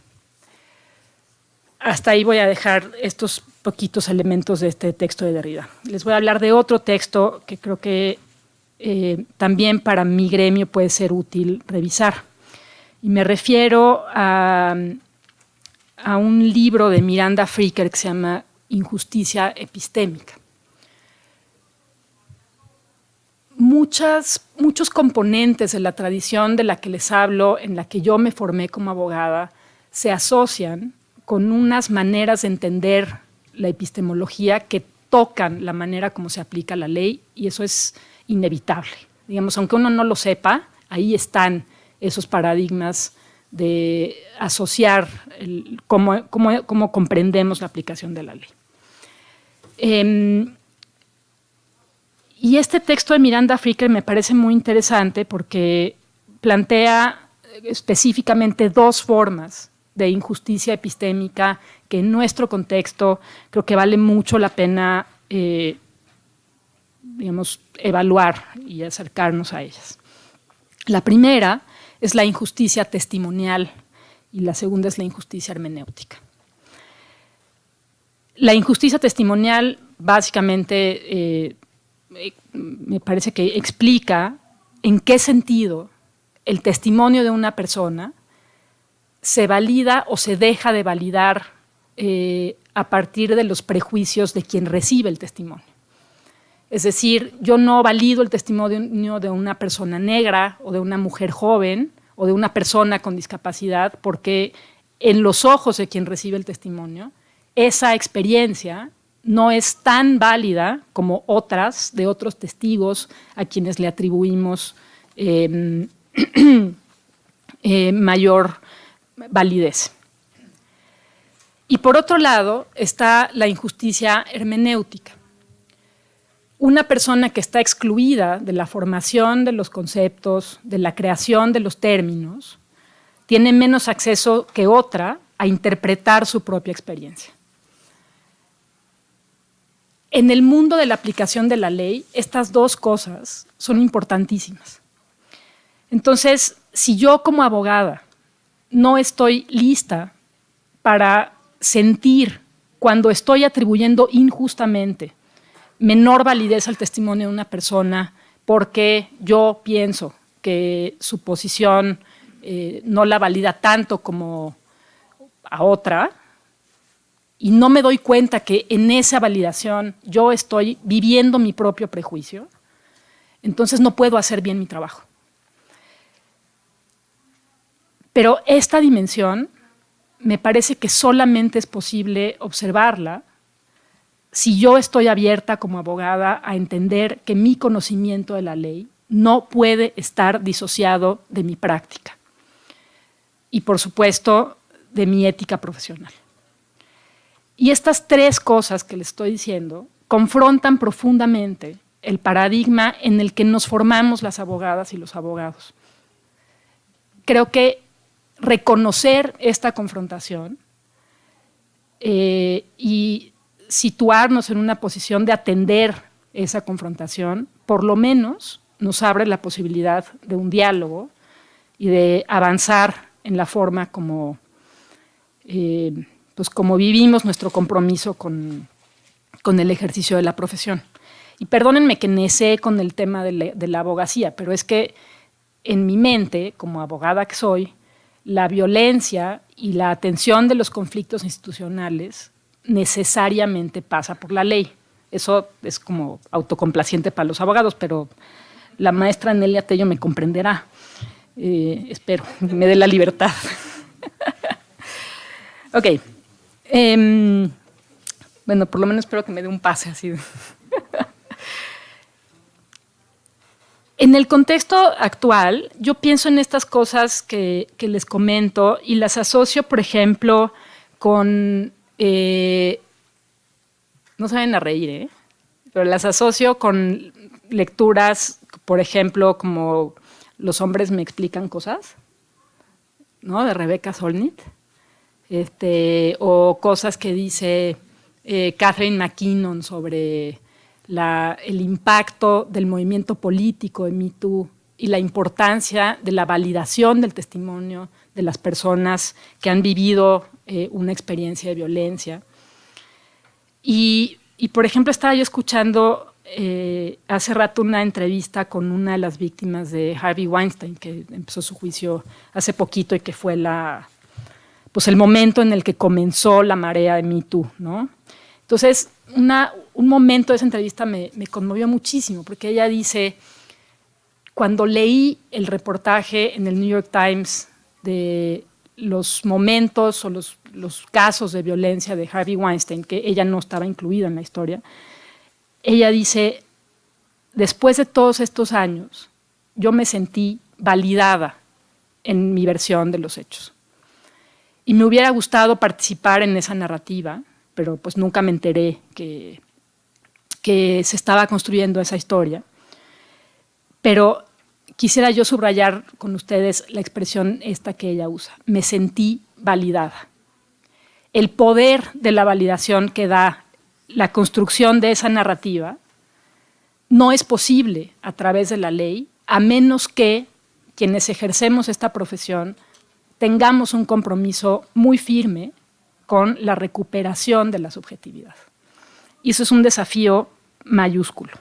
Hasta ahí voy a dejar estos poquitos elementos de este texto de Derrida. Les voy a hablar de otro texto que creo que eh, también para mi gremio puede ser útil revisar. Y me refiero a, a un libro de Miranda Fricker que se llama Injusticia epistémica. Muchas, muchos componentes de la tradición de la que les hablo, en la que yo me formé como abogada, se asocian con unas maneras de entender la epistemología que tocan la manera como se aplica la ley y eso es inevitable. Digamos, aunque uno no lo sepa, ahí están esos paradigmas de asociar cómo, comprendemos la aplicación de la ley. Em, y este texto de Miranda Fricker me parece muy interesante porque plantea específicamente dos formas de injusticia epistémica que en nuestro contexto creo que vale mucho la pena eh, digamos, evaluar y acercarnos a ellas. La primera es la injusticia testimonial y la segunda es la injusticia hermenéutica. La injusticia testimonial básicamente eh, me parece que explica en qué sentido el testimonio de una persona se valida o se deja de validar eh, a partir de los prejuicios de quien recibe el testimonio. Es decir, yo no valido el testimonio de una persona negra o de una mujer joven o de una persona con discapacidad porque en los ojos de quien recibe el testimonio, esa experiencia no es tan válida como otras de otros testigos a quienes le atribuimos em, eh, mayor validez. Y por otro lado está la injusticia hermenéutica. una persona que está excluida de la formación de los conceptos, de la creación de los términos, tiene menos acceso que otra a interpretar su propia experiencia. En el mundo de la aplicación de la ley, estas dos cosas son importantísimas. Entonces, si yo como abogada no estoy lista para sentir cuando estoy atribuyendo injustamente menor validez al testimonio de una persona porque yo pienso que su posición eh, no la valida tanto como a otra, y no me doy cuenta que en esa validación yo estoy viviendo mi propio prejuicio, entonces no puedo hacer bien mi trabajo. Pero esta dimensión me parece que solamente es posible observarla si yo estoy abierta como abogada a entender que mi conocimiento de la ley no puede estar disociado de mi práctica y, por supuesto, de mi ética profesional. Y estas tres cosas que le estoy diciendo confrontan profundamente el paradigma en el que nos formamos las abogadas y los abogados. Creo que reconocer esta confrontación eh, y situarnos en una posición de atender esa confrontación, por lo menos nos abre la posibilidad de un diálogo y de avanzar en la forma como, eh, pues como vivimos nuestro compromiso con, el ejercicio de la profesión. Y perdónenme que necé con el tema de la abogacía, pero es que en mi mente, como abogada que soy, la violencia y la atención de los conflictos institucionales necesariamente pasa por la ley. Eso es como autocomplaciente para los abogados, pero la maestra Nelia Tello me comprenderá. Eh, espero, me dé la libertad. ok. Em, bueno, por lo menos espero que me dé un pase así. En el contexto actual, yo pienso en estas cosas que, les comento y las asocio, por ejemplo, con... Eh, no saben a reír, ¿eh? Pero las asocio con lecturas, por ejemplo, como Los hombres me explican cosas, ¿no? De Rebeca Solnit. Este, o cosas que dice eh, Catherine McKinnon sobre el impacto del movimiento político de Me y la importancia de la validación del testimonio de las personas que han vivido eh, una experiencia de violencia. Y, por ejemplo, estaba yo escuchando eh, hace rato una entrevista con una de las víctimas de Harvey Weinstein, que empezó su juicio hace poquito y que fue la, pues el momento en el que comenzó la marea de Me ¿no? Entonces, un momento de esa entrevista me, conmovió muchísimo, porque ella dice, cuando leí el reportaje en el New York Times de los momentos o los casos de violencia de Harvey Weinstein, que ella no estaba incluida en la historia, ella dice, después de todos estos años, yo me sentí validada en mi versión de los hechos. Y me hubiera gustado participar en esa narrativa, pero pues nunca me enteré que, que se estaba construyendo esa historia. Pero quisiera yo subrayar con ustedes la expresión esta que ella usa. Me sentí validada. El poder de la validación que da la construcción de esa narrativa no es posible a través de la ley, a menos que quienes ejercemos esta profesión tengamos un compromiso muy firme con la recuperación de la subjetividad. Y eso es un desafío mayúsculo,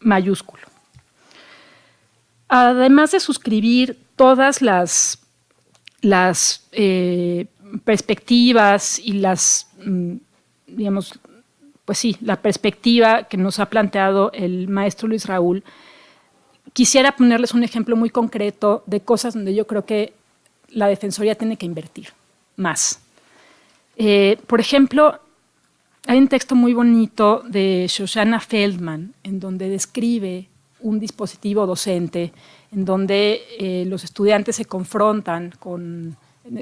mayúsculo. Además de suscribir todas las, las eh, perspectivas y las, mm, digamos, pues sí, la perspectiva que nos ha planteado el maestro Luis Raúl, quisiera ponerles un ejemplo muy concreto de cosas donde yo creo que la Defensoría tiene que invertir más. Eh, por ejemplo, hay un texto muy bonito de Shoshana Feldman en donde describe un dispositivo docente en donde eh, los estudiantes se confrontan con,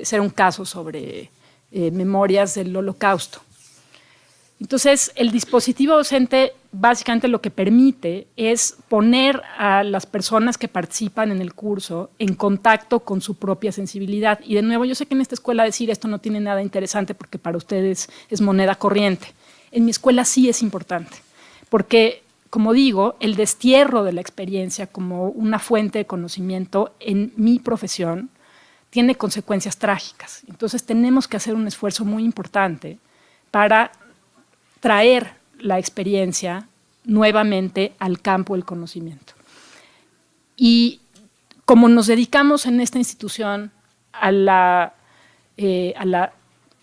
ser un caso sobre eh, memorias del holocausto. Entonces, el dispositivo docente básicamente lo que permite es poner a las personas que participan en el curso en contacto con su propia sensibilidad. Y de nuevo, yo sé que en esta escuela decir esto no tiene nada interesante porque para ustedes es moneda corriente. En mi escuela sí es importante, porque, como digo, el destierro de la experiencia como una fuente de conocimiento en mi profesión tiene consecuencias trágicas. Entonces tenemos que hacer un esfuerzo muy importante para traer la experiencia nuevamente al campo del conocimiento. Y como nos dedicamos en esta institución a la, eh,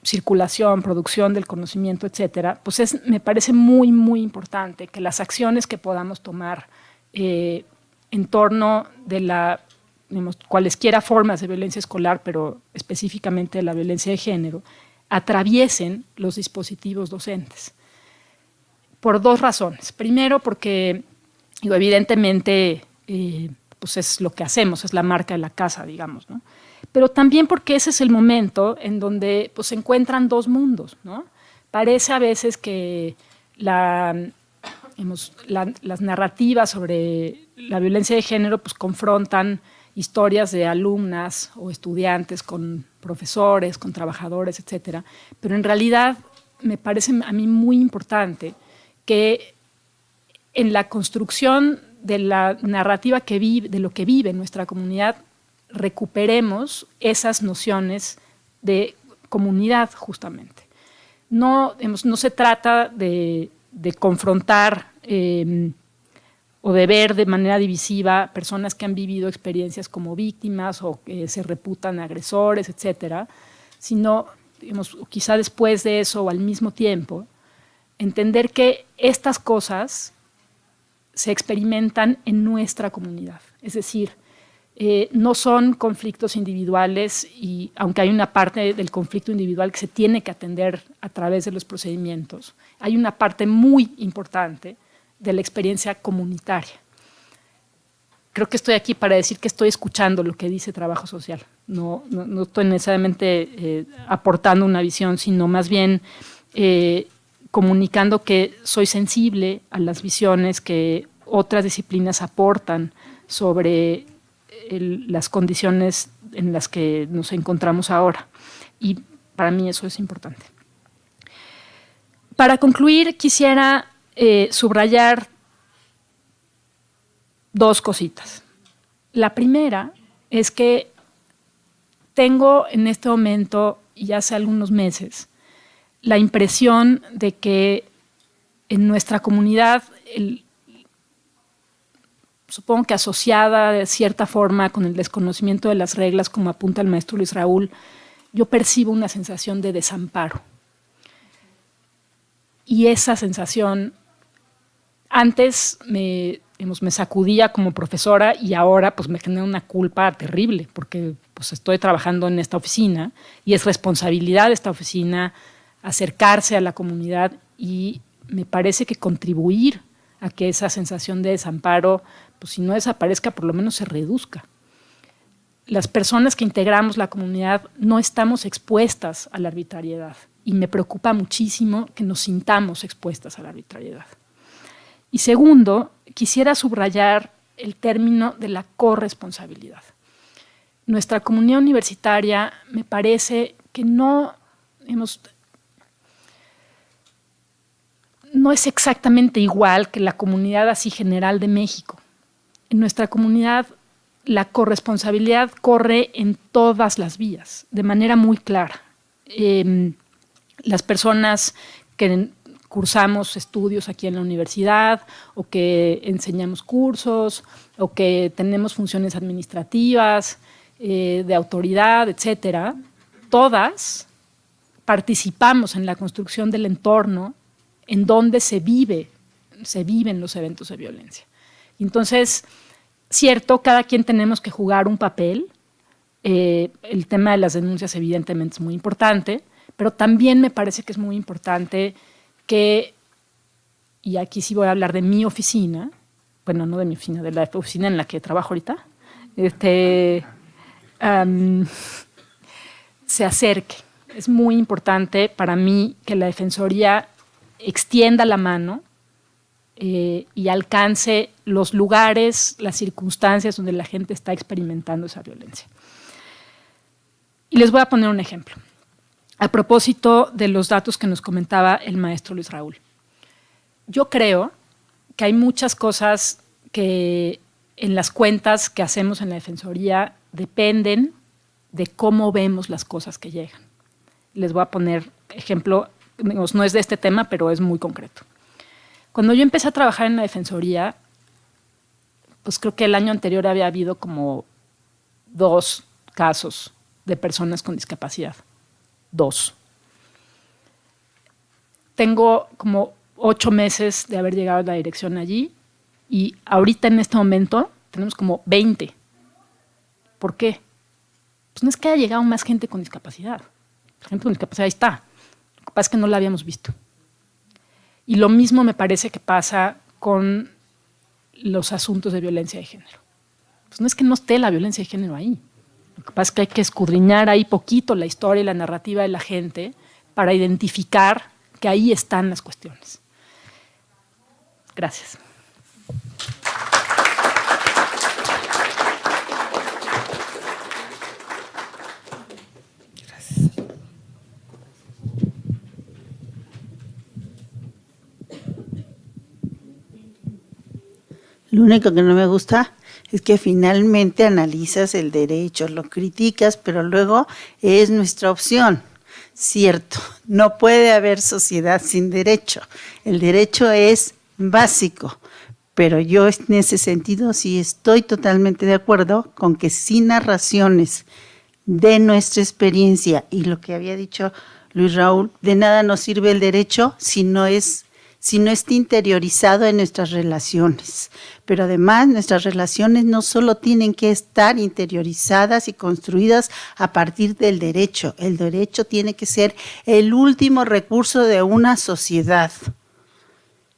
circulación, producción del conocimiento, etcétera, pues es, me parece muy, muy importante que las acciones que podamos tomar eh, en torno de la, cualesquiera formas de violencia escolar, pero específicamente de la violencia de género, atraviesen los dispositivos docentes por dos razones. Primero, porque evidentemente eh, pues es lo que hacemos, es la marca de la casa, digamos, ¿no? Pero también porque ese es el momento en donde pues, se encuentran dos mundos, ¿no? Parece a veces que la, las narrativas sobre la violencia de género pues, confrontan historias de alumnas o estudiantes con profesores, con trabajadores, etcétera, pero en realidad me parece a mí muy importante que en la construcción de la narrativa que vive, de lo que vive nuestra comunidad, recuperemos esas nociones de comunidad justamente. No, no se trata de, confrontar em, o de ver de manera divisiva personas que han vivido experiencias como víctimas o que se reputan agresores, etcétera, sino quizá después de eso o al mismo tiempo, entender que estas cosas se experimentan en nuestra comunidad. Es decir, eh, no son conflictos individuales y aunque hay una parte del conflicto individual que se tiene que atender a través de los procedimientos, hay una parte muy importante de la experiencia comunitaria. Creo que estoy aquí para decir que estoy escuchando lo que dice trabajo social. No, estoy necesariamente eh, aportando una visión, sino más bien eh, comunicando que soy sensible a las visiones que otras disciplinas aportan sobre las condiciones en las que nos encontramos ahora. Y para mí eso es importante. Para concluir, quisiera eh, subrayar dos cositas. La primera es que tengo en este momento, y hace algunos meses, la impresión de que en nuestra comunidad, supongo que asociada de cierta forma con el desconocimiento de las reglas, como apunta el maestro Luis Raúl, yo percibo una sensación de desamparo. Y esa sensación antes me, me sacudía como profesora y ahora pues me genera una culpa terrible porque pues estoy trabajando en esta oficina y es responsabilidad de esta oficina acercarse a la comunidad y me parece que contribuir a que esa sensación de desamparo, pues si no desaparezca, por lo menos se reduzca. Las personas que integramos la comunidad no estamos expuestas a la arbitrariedad y me preocupa muchísimo que nos sintamos expuestas a la arbitrariedad. Y segundo, quisiera subrayar el término de la corresponsabilidad. Nuestra comunidad universitaria me parece que no hemos no es exactamente igual que la comunidad así general de México. En nuestra comunidad la corresponsabilidad corre en todas las vías, de manera muy clara. Em, las personas que cursamos estudios aquí en la universidad o que enseñamos cursos o que tenemos funciones administrativas, eh, de autoridad, etcétera, todas participamos en la construcción del entorno en donde se vive, se viven los eventos de violencia. Entonces, cierto, cada quien tenemos que jugar un papel. Eh, el tema de las denuncias evidentemente es muy importante, pero también me parece que es muy importante que, y aquí sí voy a hablar de mi oficina, bueno, no de mi oficina, de la oficina en la que trabajo ahorita, este, se acerque. Es muy importante para mí que la Defensoría extienda la mano eh, y alcance los lugares, las circunstancias donde la gente está experimentando esa violencia. Y les voy a poner un ejemplo. A propósito de los datos que nos comentaba el maestro Luis Raúl. Yo creo que hay muchas cosas que en las cuentas que hacemos en la Defensoría dependen de cómo vemos las cosas que llegan. Les voy a poner ejemplo, no es de este tema, pero es muy concreto. Cuando yo empecé a trabajar en la Defensoría, pues creo que el año anterior había habido como dos casos de personas con discapacidad. Dos. Tengo como ocho meses de haber llegado a la dirección allí y ahorita en este momento tenemos como 20. ¿Por qué? Pues no es que haya llegado más gente con discapacidad. La gente con discapacidad ahí está. Es que no la habíamos visto. Y lo mismo me parece que pasa con los asuntos de violencia de género. Pues no es que no esté la violencia de género ahí. Lo que pasa es que hay que escudriñar ahí poquito la historia y la narrativa de la gente para identificar que ahí están las cuestiones. Gracias. Lo único que no me gusta es que finalmente analizas el derecho, lo criticas, pero luego es nuestra opción. Cierto, no puede haber sociedad sin derecho. El derecho es básico, pero yo en ese sentido sí estoy totalmente de acuerdo con que sin narraciones de nuestra experiencia y lo que había dicho Luis Raúl, de nada nos sirve el derecho si no es si no está interiorizado en nuestras relaciones. Pero además nuestras relaciones no solo tienen que estar interiorizadas y construidas a partir del derecho, el derecho tiene que ser el último recurso de una sociedad.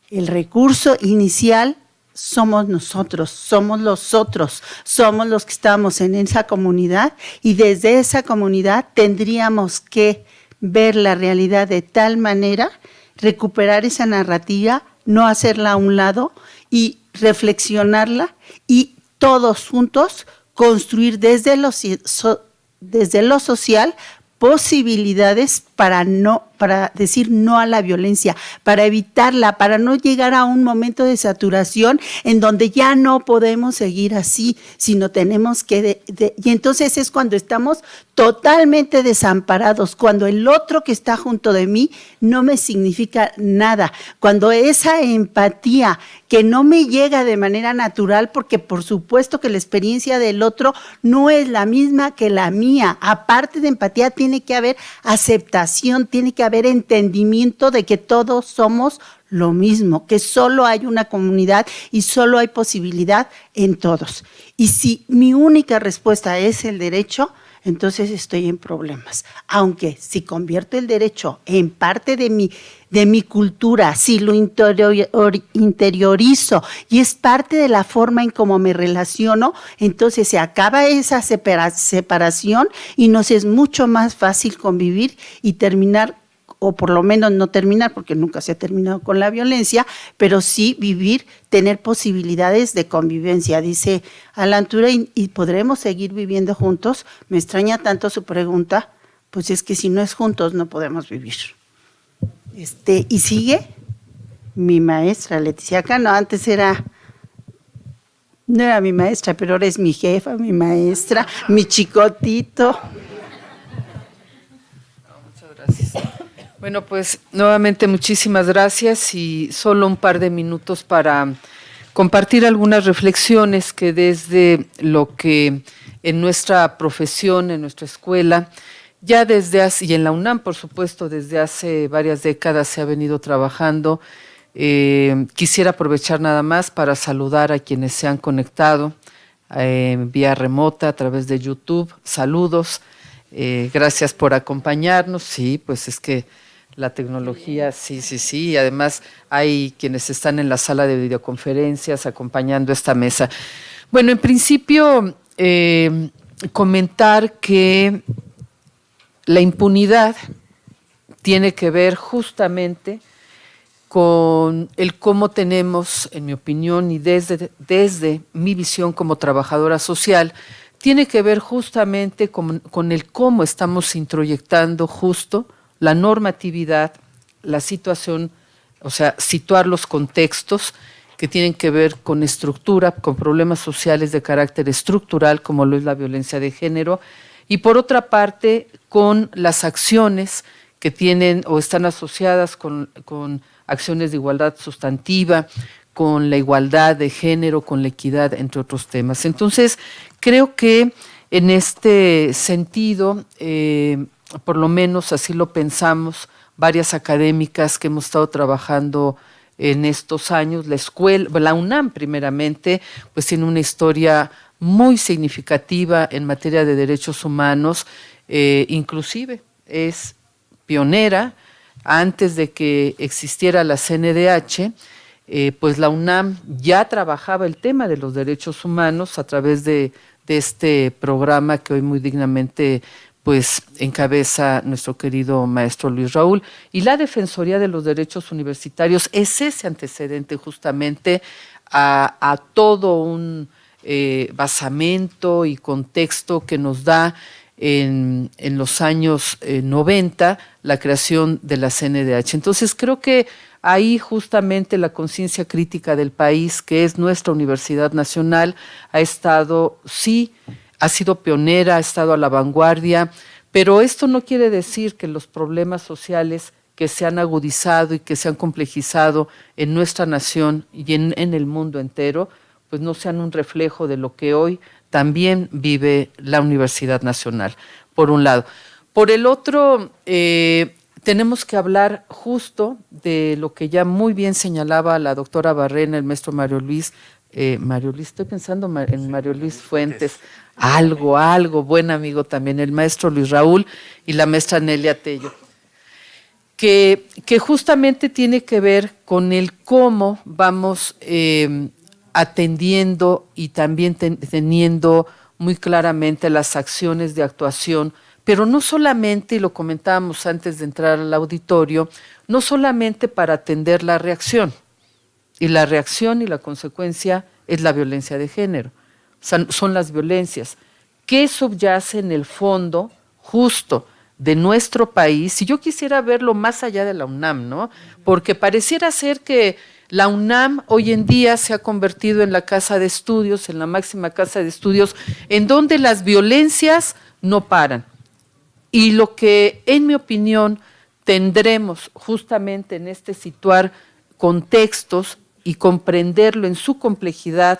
El recurso inicial somos nosotros, somos los otros, somos los que estamos en esa comunidad y desde esa comunidad tendríamos que ver la realidad de tal manera recuperar esa narrativa, no hacerla a un lado y reflexionarla y todos juntos construir desde lo, desde lo social posibilidades para no para decir no a la violencia, para evitarla, para no llegar a un momento de saturación en donde ya no podemos seguir así, sino tenemos que... y entonces es cuando estamos totalmente desamparados, cuando el otro que está junto de mí no me significa nada, cuando esa empatía que no me llega de manera natural, porque por supuesto que la experiencia del otro no es la misma que la mía, aparte de empatía tiene que haber aceptación, tiene que haber entendimiento de que todos somos lo mismo, que solo hay una comunidad y solo hay posibilidad en todos. Y si mi única respuesta es el derecho, entonces estoy en problemas. Aunque si convierto el derecho en parte de mi, de mi cultura, si lo interiorizo y es parte de la forma en cómo me relaciono, entonces se acaba esa separación y nos es mucho más fácil convivir y terminar o por lo menos no terminar, porque nunca se ha terminado con la violencia, pero sí vivir, tener posibilidades de convivencia. Dice Alan Turing, ¿y podremos seguir viviendo juntos? Me extraña tanto su pregunta, pues es que si no es juntos no podemos vivir. Este, y sigue mi maestra, Leticia Cano, antes era no era mi maestra, pero ahora es mi jefa, mi maestra, mi chicotito. muchas gracias. Bueno, pues nuevamente muchísimas gracias y solo un par de minutos para compartir algunas reflexiones que desde lo que en nuestra profesión, en nuestra escuela, ya desde hace, y en la UNAM, por supuesto, desde hace varias décadas se ha venido trabajando. Eh, quisiera aprovechar nada más para saludar a quienes se han conectado eh, vía remota a través de YouTube. Saludos, eh, gracias por acompañarnos. Sí, pues es que la tecnología, sí, sí, sí. Y además hay quienes están en la sala de videoconferencias acompañando esta mesa. Bueno, en principio, eh, comentar que la impunidad tiene que ver justamente con el cómo tenemos, en mi opinión, y desde, desde mi visión como trabajadora social, tiene que ver justamente con, con el cómo estamos introyectando justo la normatividad, la situación, o sea, situar los contextos que tienen que ver con estructura, con problemas sociales de carácter estructural, como lo es la violencia de género, y por otra parte, con las acciones que tienen o están asociadas con, acciones de igualdad sustantiva, con la igualdad de género, con la equidad, entre otros temas. Entonces, creo que en este sentido, eh, por lo menos así lo pensamos, varias académicas que hemos estado trabajando en estos años. La escuela, la UNAM primeramente, pues tiene una historia muy significativa en materia de derechos humanos, eh, inclusive es pionera antes de que existiera la CNDH, eh, pues la UNAM ya trabajaba el tema de los derechos humanos a través de, este programa que hoy muy dignamente pues encabeza nuestro querido maestro Luis Raúl. Y la Defensoría de los Derechos Universitarios es ese antecedente justamente a, todo un eh, basamento y contexto que nos da en, los años 90 eh, la creación de la CNDH. Entonces creo que ahí justamente la conciencia crítica del país, que es nuestra Universidad Nacional, ha estado, sí, ha sido pionera, ha estado a la vanguardia, pero esto no quiere decir que los problemas sociales que se han agudizado y que se han complejizado en nuestra nación y en, el mundo entero, pues no sean un reflejo de lo que hoy también vive la Universidad Nacional, por un lado. Por el otro, eh, tenemos que hablar justo de lo que ya muy bien señalaba la doctora Barrena, el maestro Mario Luis, eh, Mario Luis, estoy pensando en Mario Luis Fuentes, algo, algo, buen amigo también, el maestro Luis Raúl y la maestra Nelia Tello, que, que justamente tiene que ver con el cómo vamos eh, atendiendo y también teniendo muy claramente las acciones de actuación, pero no solamente, y lo comentábamos antes de entrar al auditorio, no solamente para atender la reacción, y la reacción y la consecuencia es la violencia de género, son las violencias. ¿Qué subyace en el fondo justo de nuestro país? Si yo quisiera verlo más allá de la UNAM, ¿no? Porque pareciera ser que la UNAM hoy en día se ha convertido en la casa de estudios, en la máxima casa de estudios, en donde las violencias no paran. Y lo que, en mi opinión, tendremos justamente en este situar contextos y comprenderlo en su complejidad,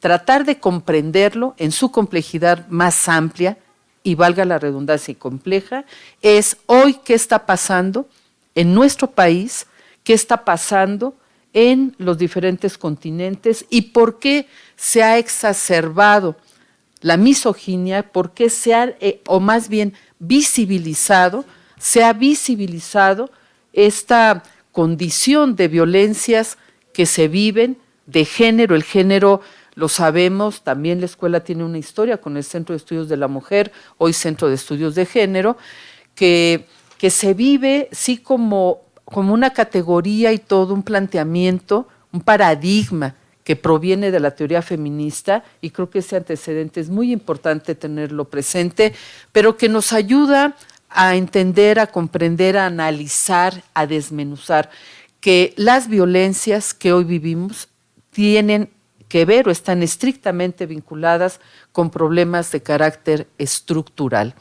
tratar de comprenderlo en su complejidad más amplia y valga la redundancia y compleja, es hoy qué está pasando en nuestro país, qué está pasando en los diferentes continentes y por qué se ha exacerbado la misoginia, por qué se ha, eh, o más bien visibilizado, se ha visibilizado esta condición de violencias que se viven de género. El género, lo sabemos, también la escuela tiene una historia con el Centro de Estudios de la Mujer, hoy Centro de Estudios de Género, que, que se vive sí como, como una categoría y todo un planteamiento, un paradigma que proviene de la teoría feminista y creo que ese antecedente es muy importante tenerlo presente, pero que nos ayuda a entender, a comprender, a analizar, a desmenuzar que las violencias que hoy vivimos tienen que ver o están estrictamente vinculadas con problemas de carácter estructural.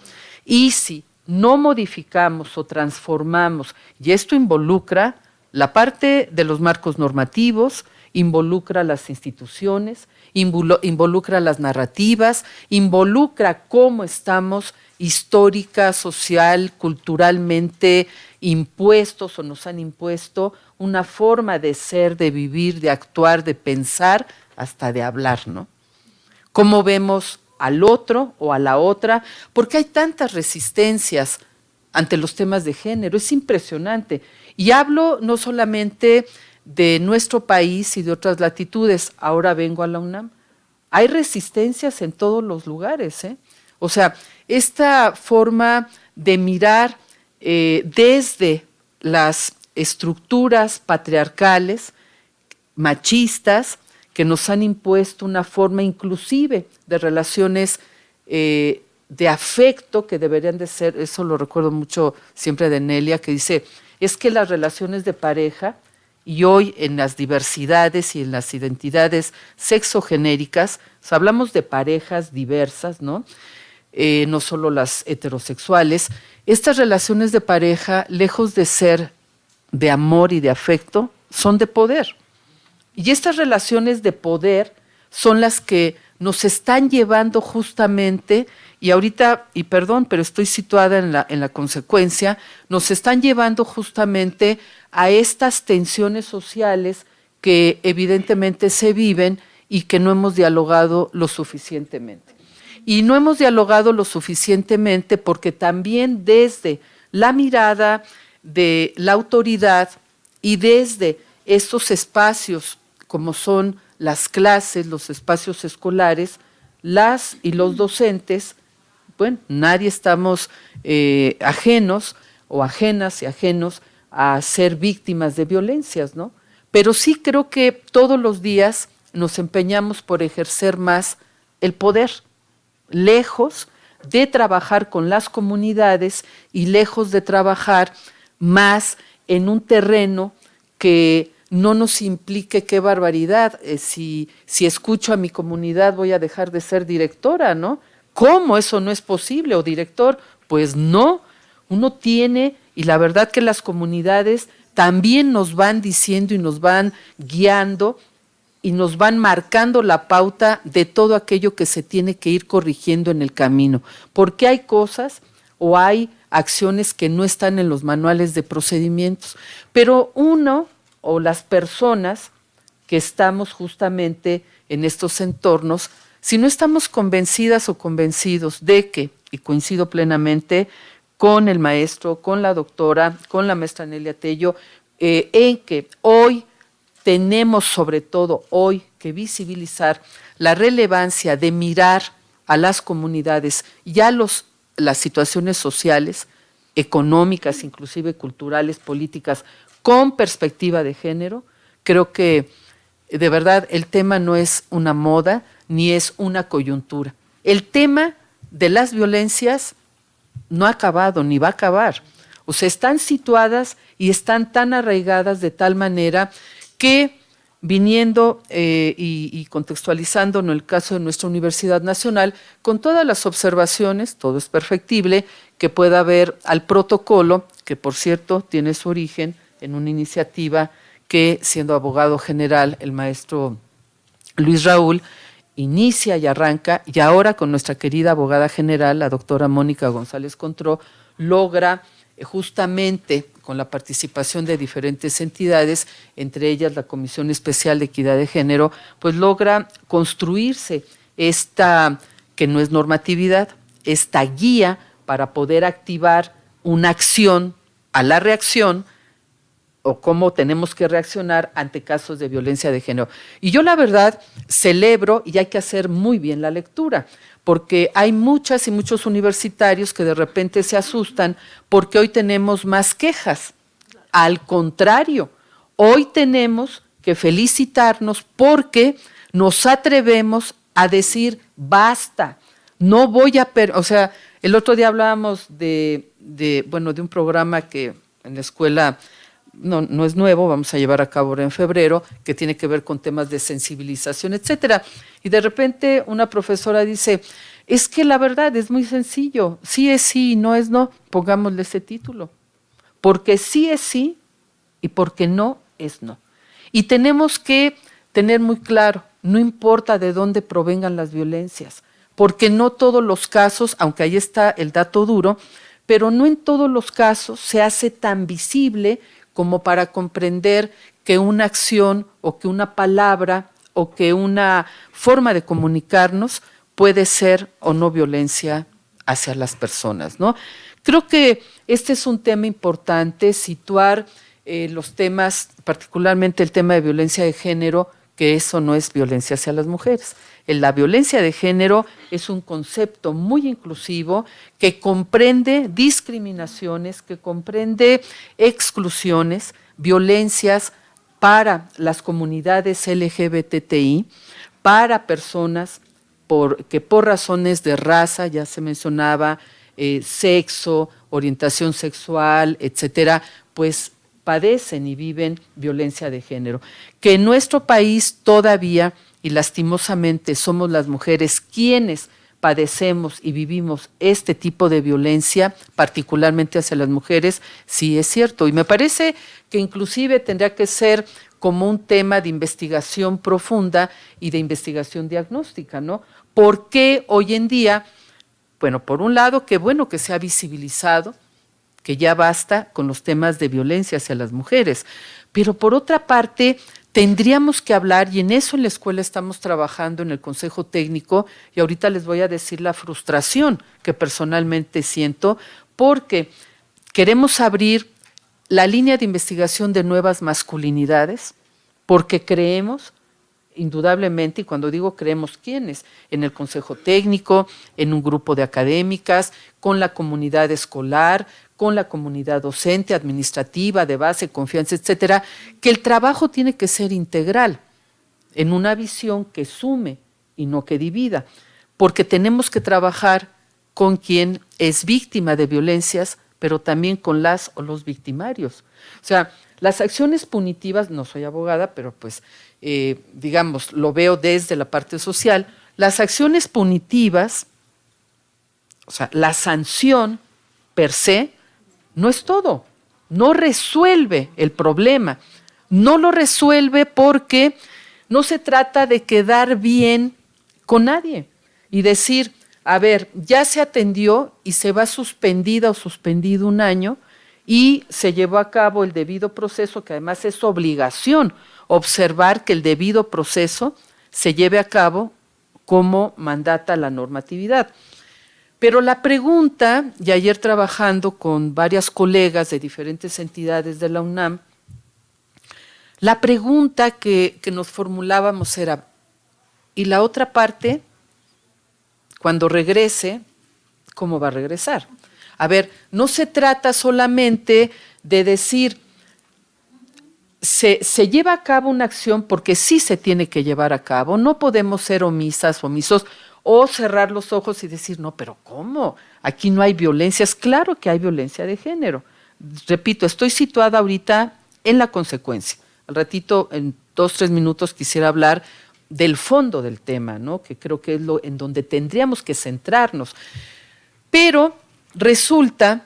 Y si no modificamos o transformamos, y esto involucra la parte de los marcos normativos, involucra las instituciones, involucra las narrativas, involucra cómo estamos histórica, social, culturalmente impuestos o nos han impuesto una forma de ser, de vivir, de actuar, de pensar, hasta de hablar, ¿no? Cómo vemos al otro o a la otra, porque hay tantas resistencias ante los temas de género, es impresionante. Y hablo no solamente de nuestro país y de otras latitudes, ahora vengo a la UNAM. Hay resistencias en todos los lugares, ¿eh? O sea, esta forma de mirar eh, desde las estructuras patriarcales, machistas, que nos han impuesto una forma inclusive de relaciones eh, de afecto que deberían de ser, eso lo recuerdo mucho siempre de Nelia, que dice, es que las relaciones de pareja y hoy en las diversidades y en las identidades sexogenéricas, hablamos de parejas diversas, ¿no? Eh, no solo las heterosexuales, estas relaciones de pareja, lejos de ser de amor y de afecto, son de poder. Y estas relaciones de poder son las que nos están llevando justamente, y ahorita, y perdón, pero estoy situada en la, en la consecuencia, nos están llevando justamente a estas tensiones sociales que evidentemente se viven y que no hemos dialogado lo suficientemente. Y no hemos dialogado lo suficientemente porque también desde la mirada de la autoridad y desde estos espacios como son las clases, los espacios escolares, las y los docentes, bueno, nadie estamos eh, ajenos o ajenas y ajenos a ser víctimas de violencias, ¿no? Pero sí creo que todos los días nos empeñamos por ejercer más el poder, lejos de trabajar con las comunidades y lejos de trabajar más en un terreno que no nos implique qué barbaridad. Eh, si, si escucho a mi comunidad voy a dejar de ser directora, ¿no? ¿Cómo eso no es posible? ¿O director? Pues no. Uno tiene, y la verdad que las comunidades también nos van diciendo y nos van guiando y nos van marcando la pauta de todo aquello que se tiene que ir corrigiendo en el camino. Porque hay cosas o hay acciones que no están en los manuales de procedimientos. Pero uno o las personas que estamos justamente en estos entornos, si no estamos convencidas o convencidos de que, y coincido plenamente con el maestro, con la doctora, con la maestra Nelia Tello, eh, en que hoy tenemos sobre todo hoy que visibilizar la relevancia de mirar a las comunidades y a los, las situaciones sociales, económicas, inclusive culturales, políticas, con perspectiva de género. Creo que de verdad el tema no es una moda ni es una coyuntura. El tema de las violencias no ha acabado ni va a acabar. O sea, están situadas y están tan arraigadas de tal manera que viniendo eh, y, y, contextualizando en el caso de nuestra Universidad Nacional, con todas las observaciones, todo es perfectible, que pueda haber al protocolo, que por cierto tiene su origen en una iniciativa que, siendo abogado general, el maestro Luis Raúl, inicia y arranca, y ahora con nuestra querida abogada general, la doctora Mónica González Contró, logra eh, justamente con la participación de diferentes entidades, entre ellas la Comisión Especial de Equidad de Género, pues logra construirse esta, que no es normatividad, esta guía para poder activar una acción a la reacción o cómo tenemos que reaccionar ante casos de violencia de género. Y yo la verdad celebro y hay que hacer muy bien la lectura, porque hay muchas y muchos universitarios que de repente se asustan porque hoy tenemos más quejas. Al contrario, hoy tenemos que felicitarnos porque nos atrevemos a decir basta, no voy a, o sea, el otro día hablábamos de, bueno, de un programa que en la escuela no, no es nuevo, vamos a llevar a cabo en febrero, que tiene que ver con temas de sensibilización, etcétera. Y de repente una profesora dice, es que la verdad es muy sencillo, sí es sí y no es no, pongámosle ese título. Porque sí es sí y porque no es no. Y tenemos que tener muy claro, no importa de dónde provengan las violencias, porque no todos los casos, aunque ahí está el dato duro, pero no en todos los casos se hace tan visible como para comprender que una acción o que una palabra o que una forma de comunicarnos puede ser o no violencia hacia las personas. ¿no? Creo que este es un tema importante, situar eh, los temas, particularmente el tema de violencia de género, que eso no es violencia hacia las mujeres. La violencia de género es un concepto muy inclusivo que comprende discriminaciones, que comprende exclusiones, violencias para las comunidades LGBTI, para personas que por razones de raza, ya se mencionaba, eh, sexo, orientación sexual, etcétera, pues padecen y viven violencia de género. Que en nuestro país todavía, y lastimosamente, somos las mujeres quienes padecemos y vivimos este tipo de violencia, particularmente hacia las mujeres, sí es cierto. Y me parece que inclusive tendría que ser como un tema de investigación profunda y de investigación diagnóstica, ¿no? ¿Por qué hoy en día, bueno, por un lado, qué bueno que se ha visibilizado, que ya basta con los temas de violencia hacia las mujeres, pero por otra parte, tendríamos que hablar, y en eso en la escuela estamos trabajando en el Consejo Técnico, y ahorita les voy a decir la frustración que personalmente siento, porque queremos abrir la línea de investigación de nuevas masculinidades, porque creemos, indudablemente, y cuando digo creemos, ¿quiénes? En el Consejo Técnico, en un grupo de académicas, con la comunidad escolar, con la comunidad docente, administrativa, de base, confianza, etcétera, que el trabajo tiene que ser integral, en una visión que sume y no que divida, porque tenemos que trabajar con quien es víctima de violencias, pero también con las o los victimarios. O sea, las acciones punitivas, no soy abogada, pero pues, eh, digamos, lo veo desde la parte social, las acciones punitivas, o sea, la sanción per se, no es todo, no resuelve el problema, no lo resuelve porque no se trata de quedar bien con nadie y decir, a ver, ya se atendió y se va suspendida o suspendido un año y se llevó a cabo el debido proceso, que además es obligación observar que el debido proceso se lleve a cabo como mandata la normatividad. Pero la pregunta, y ayer trabajando con varias colegas de diferentes entidades de la UNAM, la pregunta que, nos formulábamos era, ¿y la otra parte, cuando regrese, cómo va a regresar? A ver, no se trata solamente de decir, se, se, lleva a cabo una acción porque sí se tiene que llevar a cabo, no podemos ser omisas, omisos, o cerrar los ojos y decir, no, pero ¿cómo? Aquí no hay violencia. Es claro que hay violencia de género. Repito, estoy situada ahorita en la consecuencia. Al ratito, en dos, tres minutos, quisiera hablar del fondo del tema, ¿no? que creo que es lo en donde tendríamos que centrarnos. Pero resulta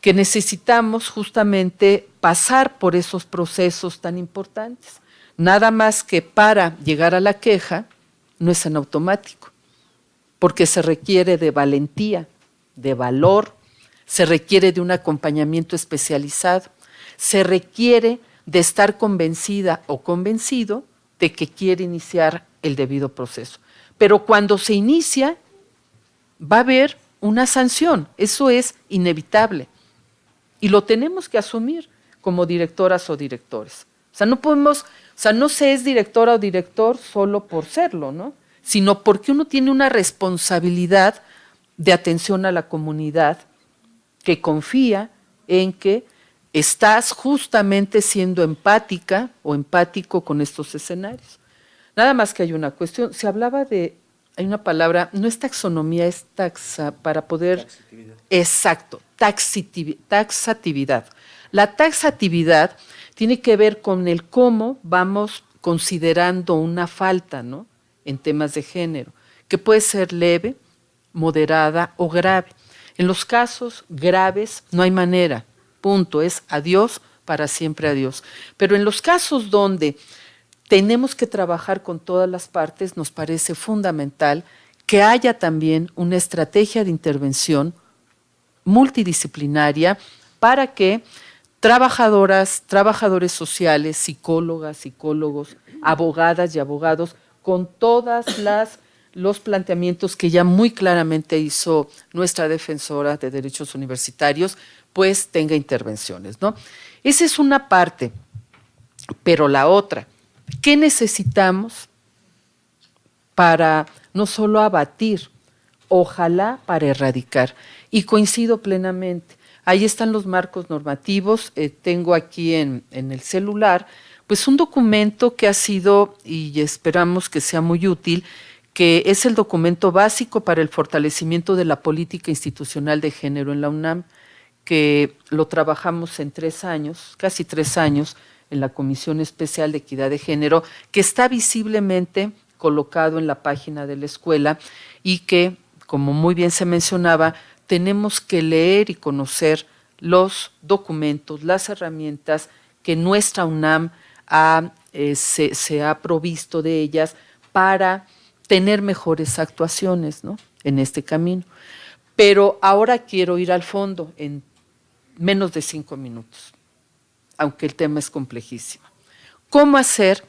que necesitamos justamente pasar por esos procesos tan importantes. Nada más que para llegar a la queja no es en automático porque se requiere de valentía, de valor, se requiere de un acompañamiento especializado, se requiere de estar convencida o convencido de que quiere iniciar el debido proceso. Pero cuando se inicia, va a haber una sanción, eso es inevitable. Y lo tenemos que asumir como directoras o directores. O sea, no podemos, o sea, no se es directora o director solo por serlo, ¿no? Sino porque uno tiene una responsabilidad de atención a la comunidad que confía en que estás justamente siendo empática o empático con estos escenarios. Nada más que hay una cuestión, se hablaba de, hay una palabra, no es taxonomía, es taxa, para poder... Taxatividad. Exacto, taxatividad. La taxatividad tiene que ver con el cómo vamos considerando una falta, ¿no? En temas de género, que puede ser leve, moderada o grave. En los casos graves no hay manera, punto, es adiós, para siempre adiós. Pero en los casos donde tenemos que trabajar con todas las partes, nos parece fundamental que haya también una estrategia de intervención multidisciplinaria para que trabajadoras, trabajadores sociales, psicólogas, psicólogos, abogadas y abogados con todas las los planteamientos que ya muy claramente hizo nuestra defensora de derechos universitarios, pues tenga intervenciones, ¿no? Esa es una parte, pero la otra, ¿qué necesitamos para no solo abatir, ojalá para erradicar? Y coincido plenamente, Ahí están los marcos normativos. Eh, tengo aquí en, en el celular, pues un documento que ha sido, y esperamos que sea muy útil, que es el documento básico para el fortalecimiento de la política institucional de género en la UNAM, que lo trabajamos en tres años, casi tres años, en la Comisión Especial de Equidad de Género, que está visiblemente colocado en la página de la escuela y que, como muy bien se mencionaba, tenemos que leer y conocer los documentos, las herramientas que nuestra UNAM eh, se, ha provisto de ellas para tener mejores actuaciones en este camino. Pero ahora quiero ir al fondo en menos de cinco minutos aunque el tema es complejísimo. ¿Cómo hacer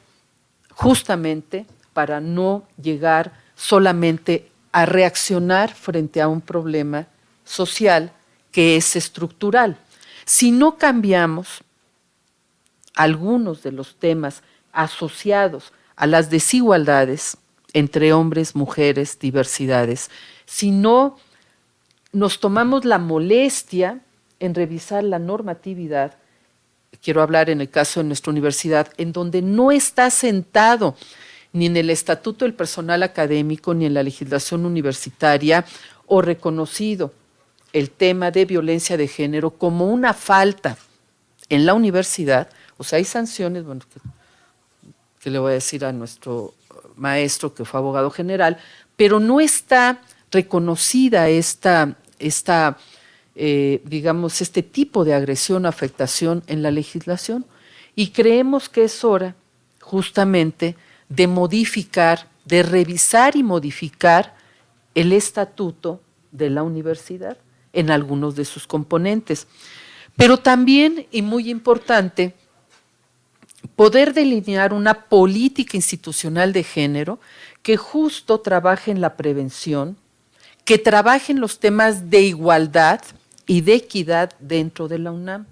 justamente para no llegar solamente a reaccionar frente a un problema social que es estructural? Si no cambiamos algunos de los temas asociados a las desigualdades entre hombres, mujeres, diversidades, si no nos tomamos la molestia en revisar la normatividad, quiero hablar en el caso de nuestra universidad, en donde no está sentado ni en el estatuto del personal académico ni en la legislación universitaria o reconocido el tema de violencia de género como una falta en la universidad, sea, hay sanciones, bueno, que, le voy a decir a nuestro maestro que fue abogado general, pero no está reconocida esta, esta eh, digamos, este tipo de agresión o afectación en la legislación y creemos que es hora justamente de modificar, de revisar y modificar el estatuto de la universidad en algunos de sus componentes. Pero también, y muy importante, poder delinear una política institucional de género que justo trabaje en la prevención, que trabaje en los temas de igualdad, y de equidad dentro de la UNAM.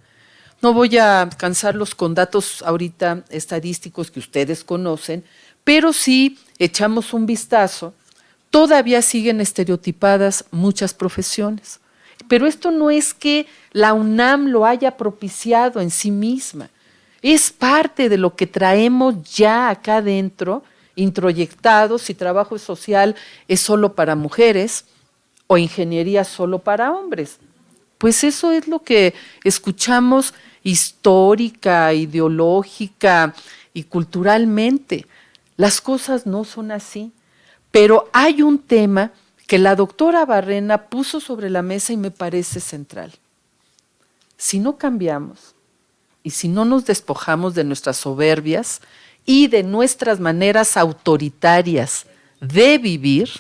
No voy a cansarlos con datos ahorita estadísticos que ustedes conocen, pero si echamos un vistazo, todavía siguen estereotipadas muchas profesiones. Pero esto no es que la UNAM lo haya propiciado en sí misma, es parte de lo que traemos ya acá adentro, introyectado, si trabajo social es solo para mujeres o ingeniería solo para hombres. Pues eso es lo que escuchamos histórica, ideológica y culturalmente. Las cosas no son así. Pero hay un tema que la doctora Barrena puso sobre la mesa y me parece central. Si no cambiamos y si no nos despojamos de nuestras soberbias y de nuestras maneras autoritarias de vivir,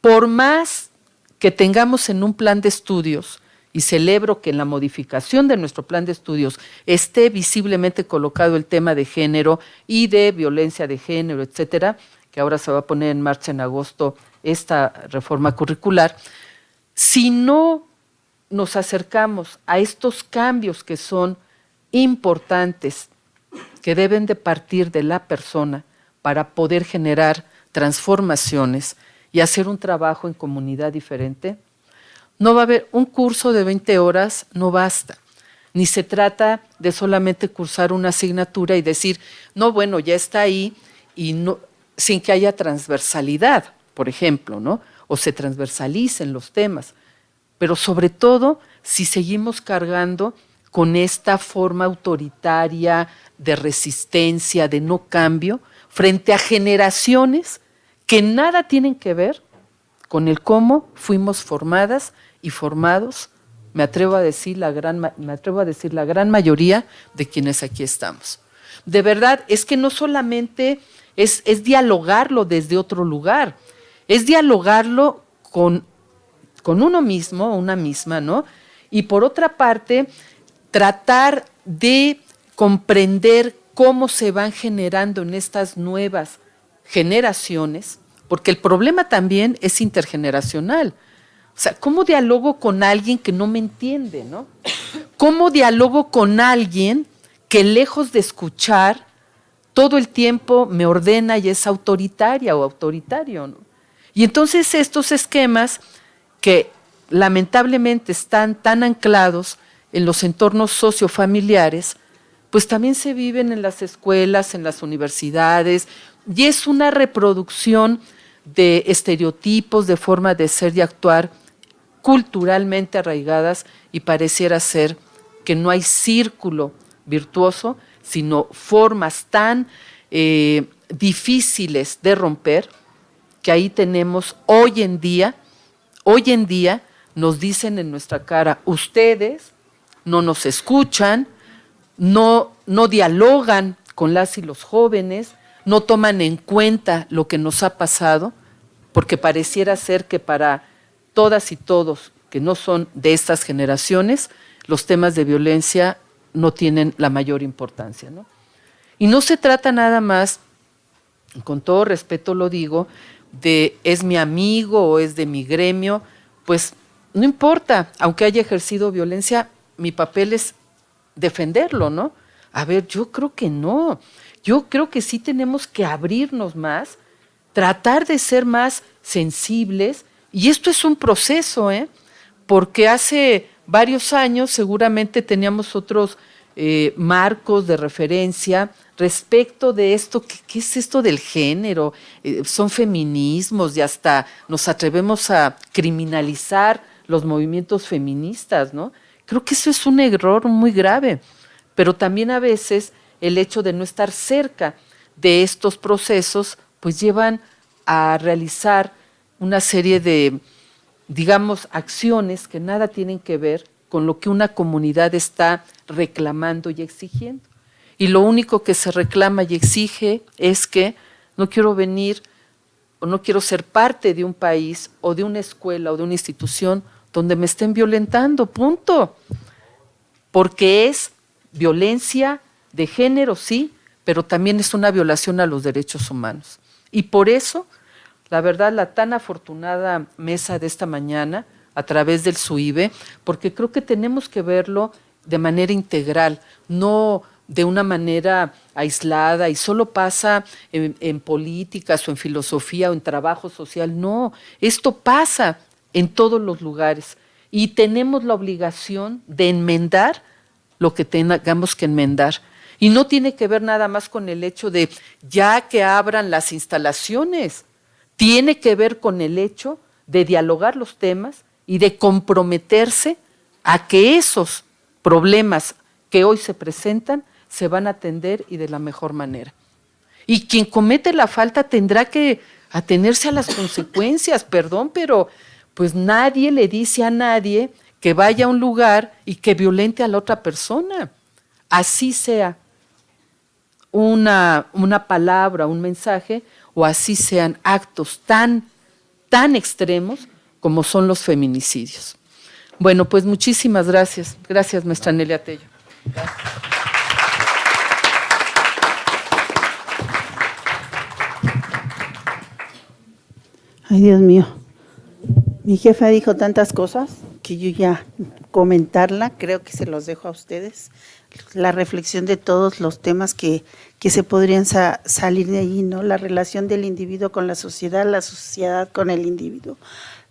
por más que tengamos en un plan de estudios, y celebro que en la modificación de nuestro plan de estudios esté visiblemente colocado el tema de género y de violencia de género, etcétera, que ahora se va a poner en marcha en agosto esta reforma curricular, si no nos acercamos a estos cambios que son importantes, que deben de partir de la persona para poder generar transformaciones, y hacer un trabajo en comunidad diferente, no va a haber un curso de 20 horas, no basta. Ni se trata de solamente cursar una asignatura y decir, no, bueno, ya está ahí, y sin que haya transversalidad, por ejemplo, ¿no? o se transversalicen los temas. Pero sobre todo, si seguimos cargando con esta forma autoritaria de resistencia, de no cambio, frente a generaciones que nada tienen que ver con el cómo fuimos formadas y formados, me atrevo a decir la gran, me atrevo a decir la gran mayoría de quienes aquí estamos. De verdad, es que no solamente es, es dialogarlo desde otro lugar, es dialogarlo con, con uno mismo, una misma, ¿no? Y por otra parte, tratar de comprender cómo se van generando en estas nuevas generaciones, porque el problema también es intergeneracional. O sea, ¿cómo dialogo con alguien que no me entiende, no? ¿Cómo dialogo con alguien que lejos de escuchar, todo el tiempo me ordena y es autoritaria o autoritario, ¿no? Y entonces estos esquemas que lamentablemente están tan anclados en los entornos sociofamiliares, pues también se viven en las escuelas, en las universidades, y es una reproducción de estereotipos, de forma de ser y actuar culturalmente arraigadas y pareciera ser que no hay círculo virtuoso, sino formas tan eh, difíciles de romper que ahí tenemos hoy en día, hoy en día nos dicen en nuestra cara, ustedes no nos escuchan, no, no dialogan con las y los jóvenes, no toman en cuenta lo que nos ha pasado, porque pareciera ser que para todas y todos que no son de estas generaciones, los temas de violencia no tienen la mayor importancia. Y no se trata nada más, con todo respeto lo digo, de es mi amigo o es de mi gremio, pues no importa, aunque haya ejercido violencia, mi papel es defenderlo, ¿no? A ver, yo creo que no. Yo creo que sí tenemos que abrirnos más, tratar de ser más sensibles, y esto es un proceso, ¿eh? Porque hace varios años seguramente teníamos otros eh, marcos de referencia respecto de esto, ¿qué, es esto del género? Eh, son feminismos y hasta nos atrevemos a criminalizar los movimientos feministas, ¿no? Creo que eso es un error muy grave, pero también a veces el hecho de no estar cerca de estos procesos, pues llevan a realizar una serie de, digamos, acciones que nada tienen que ver con lo que una comunidad está reclamando y exigiendo. Y lo único que se reclama y exige es que no quiero venir o no quiero ser parte de un país o de una escuela o de una institución donde me estén violentando, punto. Porque es violencia de género, sí, pero también es una violación a los derechos humanos. Y por eso, la verdad, la tan afortunada mesa de esta mañana, a través del SUIBE, porque creo que tenemos que verlo de manera integral, no de una manera aislada y solo pasa en, en, políticas o en filosofía o en trabajo social. No, esto pasa en todos los lugares y tenemos la obligación de enmendar lo que tengamos que enmendar. Y no tiene que ver nada más con el hecho de ya que abran las instalaciones, tiene que ver con el hecho de dialogar los temas y de comprometerse a que esos problemas que hoy se presentan se van a atender y de la mejor manera. Y quien comete la falta tendrá que atenerse a las consecuencias, perdón, pero pues nadie le dice a nadie que vaya a un lugar y que violente a la otra persona. Así sea una, una palabra, un mensaje, o así sean actos tan, tan extremos como son los feminicidios. Bueno, pues muchísimas gracias. Gracias, maestra Nelia Tello. Ay, Dios mío. Mi jefa dijo tantas cosas que yo ya comentarla, creo que se los dejo a ustedes. La reflexión de todos los temas que, que se podrían salir de allí, ¿no? La relación del individuo con la sociedad, la sociedad con el individuo.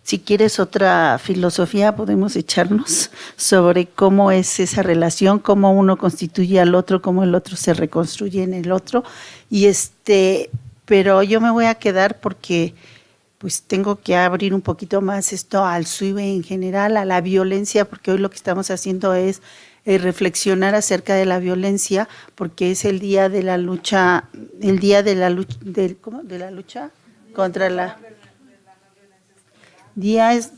Si quieres otra filosofía, podemos echarnos sobre cómo es esa relación, cómo uno constituye al otro, cómo el otro se reconstruye en el otro. Y este, pero yo me voy a quedar porque pues tengo que abrir un poquito más esto al SUIBE en general, a la violencia, porque hoy lo que estamos haciendo es eh, reflexionar acerca de la violencia, porque es el día de la lucha, el día de la lucha, ¿cómo? De la lucha contra la Día es,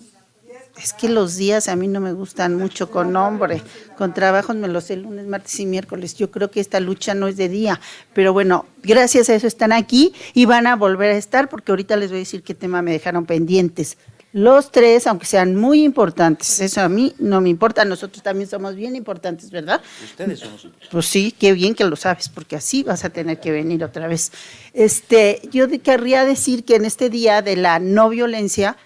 es que los días a mí no me gustan mucho con nombre, con trabajos me los sé lunes, martes y miércoles. Yo creo que esta lucha no es de día, pero bueno, gracias a eso están aquí y van a volver a estar porque ahorita les voy a decir qué tema me dejaron pendientes. Los tres, aunque sean muy importantes, eso a mí no me importa, nosotros también somos bien importantes, ¿verdad? Ustedes somos Pues sí, qué bien que lo sabes, porque así vas a tener que venir otra vez. Este, yo querría decir que en este día de la no violencia,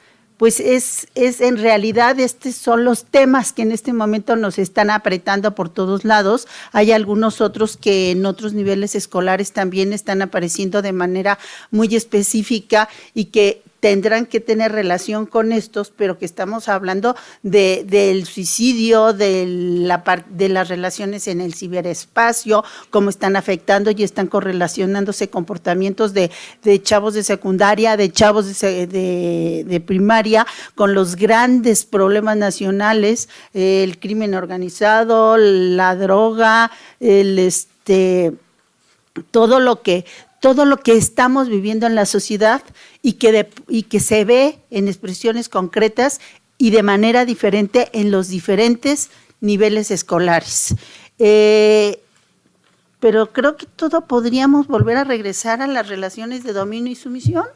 pues es, es en realidad estos son los temas que en este momento nos están apretando por todos lados. Hay algunos otros que en otros niveles escolares también están apareciendo de manera muy específica y que tendrán que tener relación con estos, pero que estamos hablando de, del suicidio, de, la, de las relaciones en el ciberespacio, cómo están afectando y están correlacionándose comportamientos de, chavos de secundaria, de chavos de, de, de, primaria, con los grandes problemas nacionales, el crimen organizado, la droga, el este todo lo que todo lo que estamos viviendo en la sociedad y que, y que se ve en expresiones concretas y de manera diferente en los diferentes niveles escolares. Eh, pero creo que todo podríamos volver a regresar a las relaciones de dominio y sumisión.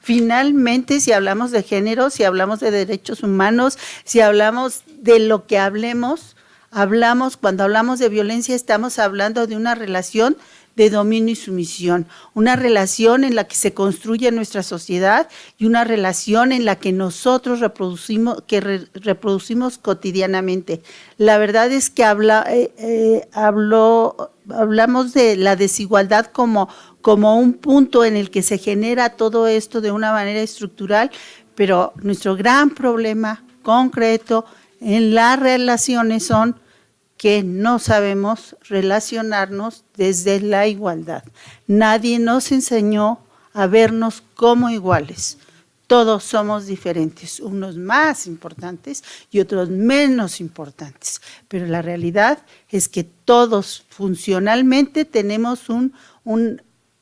Finalmente, si hablamos de género, si hablamos de derechos humanos, si hablamos de lo que hablemos, hablamos, cuando hablamos de violencia, estamos hablando de una relación de dominio y sumisión, una relación en la que se construye nuestra sociedad y una relación en la que nosotros reproducimos, que reproducimos cotidianamente. La verdad es que habla, eh, eh, hablamos de la desigualdad como, como un punto en el que se genera todo esto de una manera estructural, pero nuestro gran problema concreto en las relaciones son que no sabemos relacionarnos desde la igualdad. Nadie nos enseñó a vernos como iguales. Todos somos diferentes, unos más importantes y otros menos importantes, pero la realidad es que todos funcionalmente tenemos un,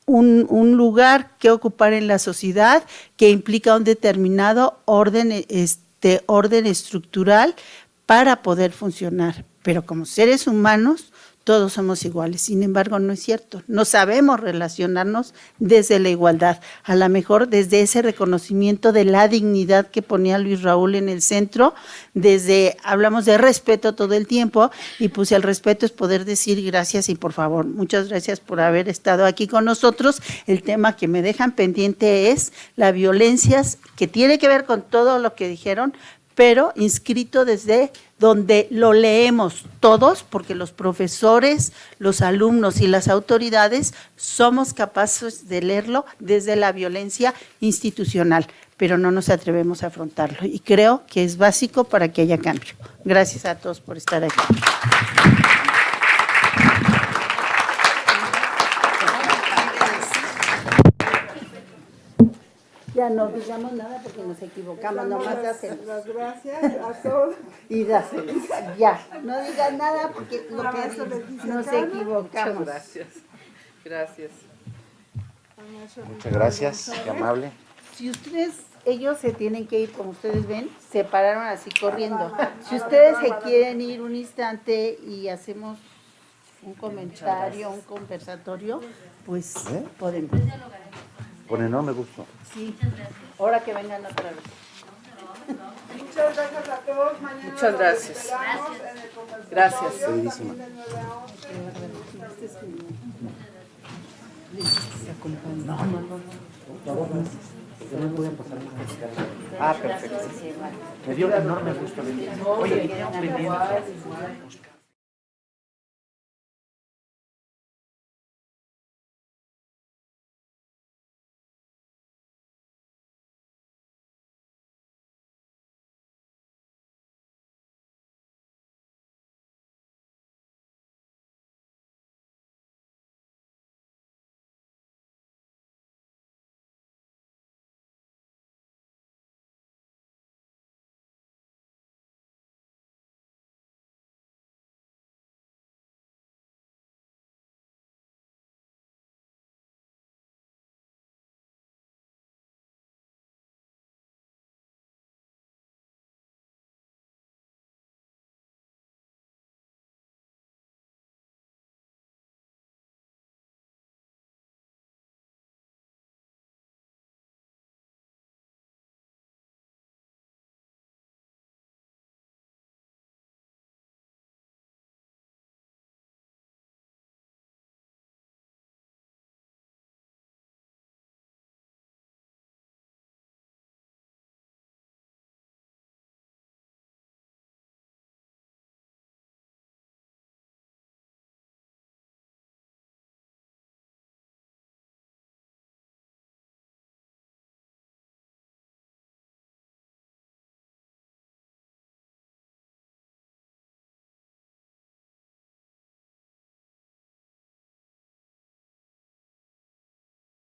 lugar que ocupar en la sociedad que implica un determinado orden, este, orden estructural para poder funcionar pero como seres humanos todos somos iguales. Sin embargo, no es cierto. No sabemos relacionarnos desde la igualdad, a lo mejor desde ese reconocimiento de la dignidad que ponía Luis Raúl en el centro, desde, hablamos de respeto todo el tiempo, y pues el respeto es poder decir gracias y por favor, muchas gracias por haber estado aquí con nosotros. El tema que me dejan pendiente es la violencia, que tiene que ver con todo lo que dijeron, pero inscrito desde donde lo leemos todos, porque los profesores, los alumnos y las autoridades somos capaces de leerlo desde la violencia institucional, pero no nos atrevemos a afrontarlo. Y creo que es básico para que haya cambio. Gracias a todos por estar aquí. Ya no digamos nada porque nos equivocamos, nomás dáselos. Las gracias a todos. Y dáselos, ya. No digas nada porque lo que nos equivocamos. Muchas gracias. Gracias. Muchas gracias, qué amable. Si ustedes, ellos se tienen que ir, como ustedes ven, se pararon así corriendo. Si ustedes se quieren ir un instante y hacemos un comentario, un conversatorio, pues ¿Eh? podemos. Con enorme gusto. Sí, ahora que vengan otra vez. Muchas gracias a todos. Mañana Muchas gracias. Gracias. Queridísima. de 9 a 11. Yo no voy a pasar Ah, perfecto. Me dio enorme gusto venir. Oye, pendiente.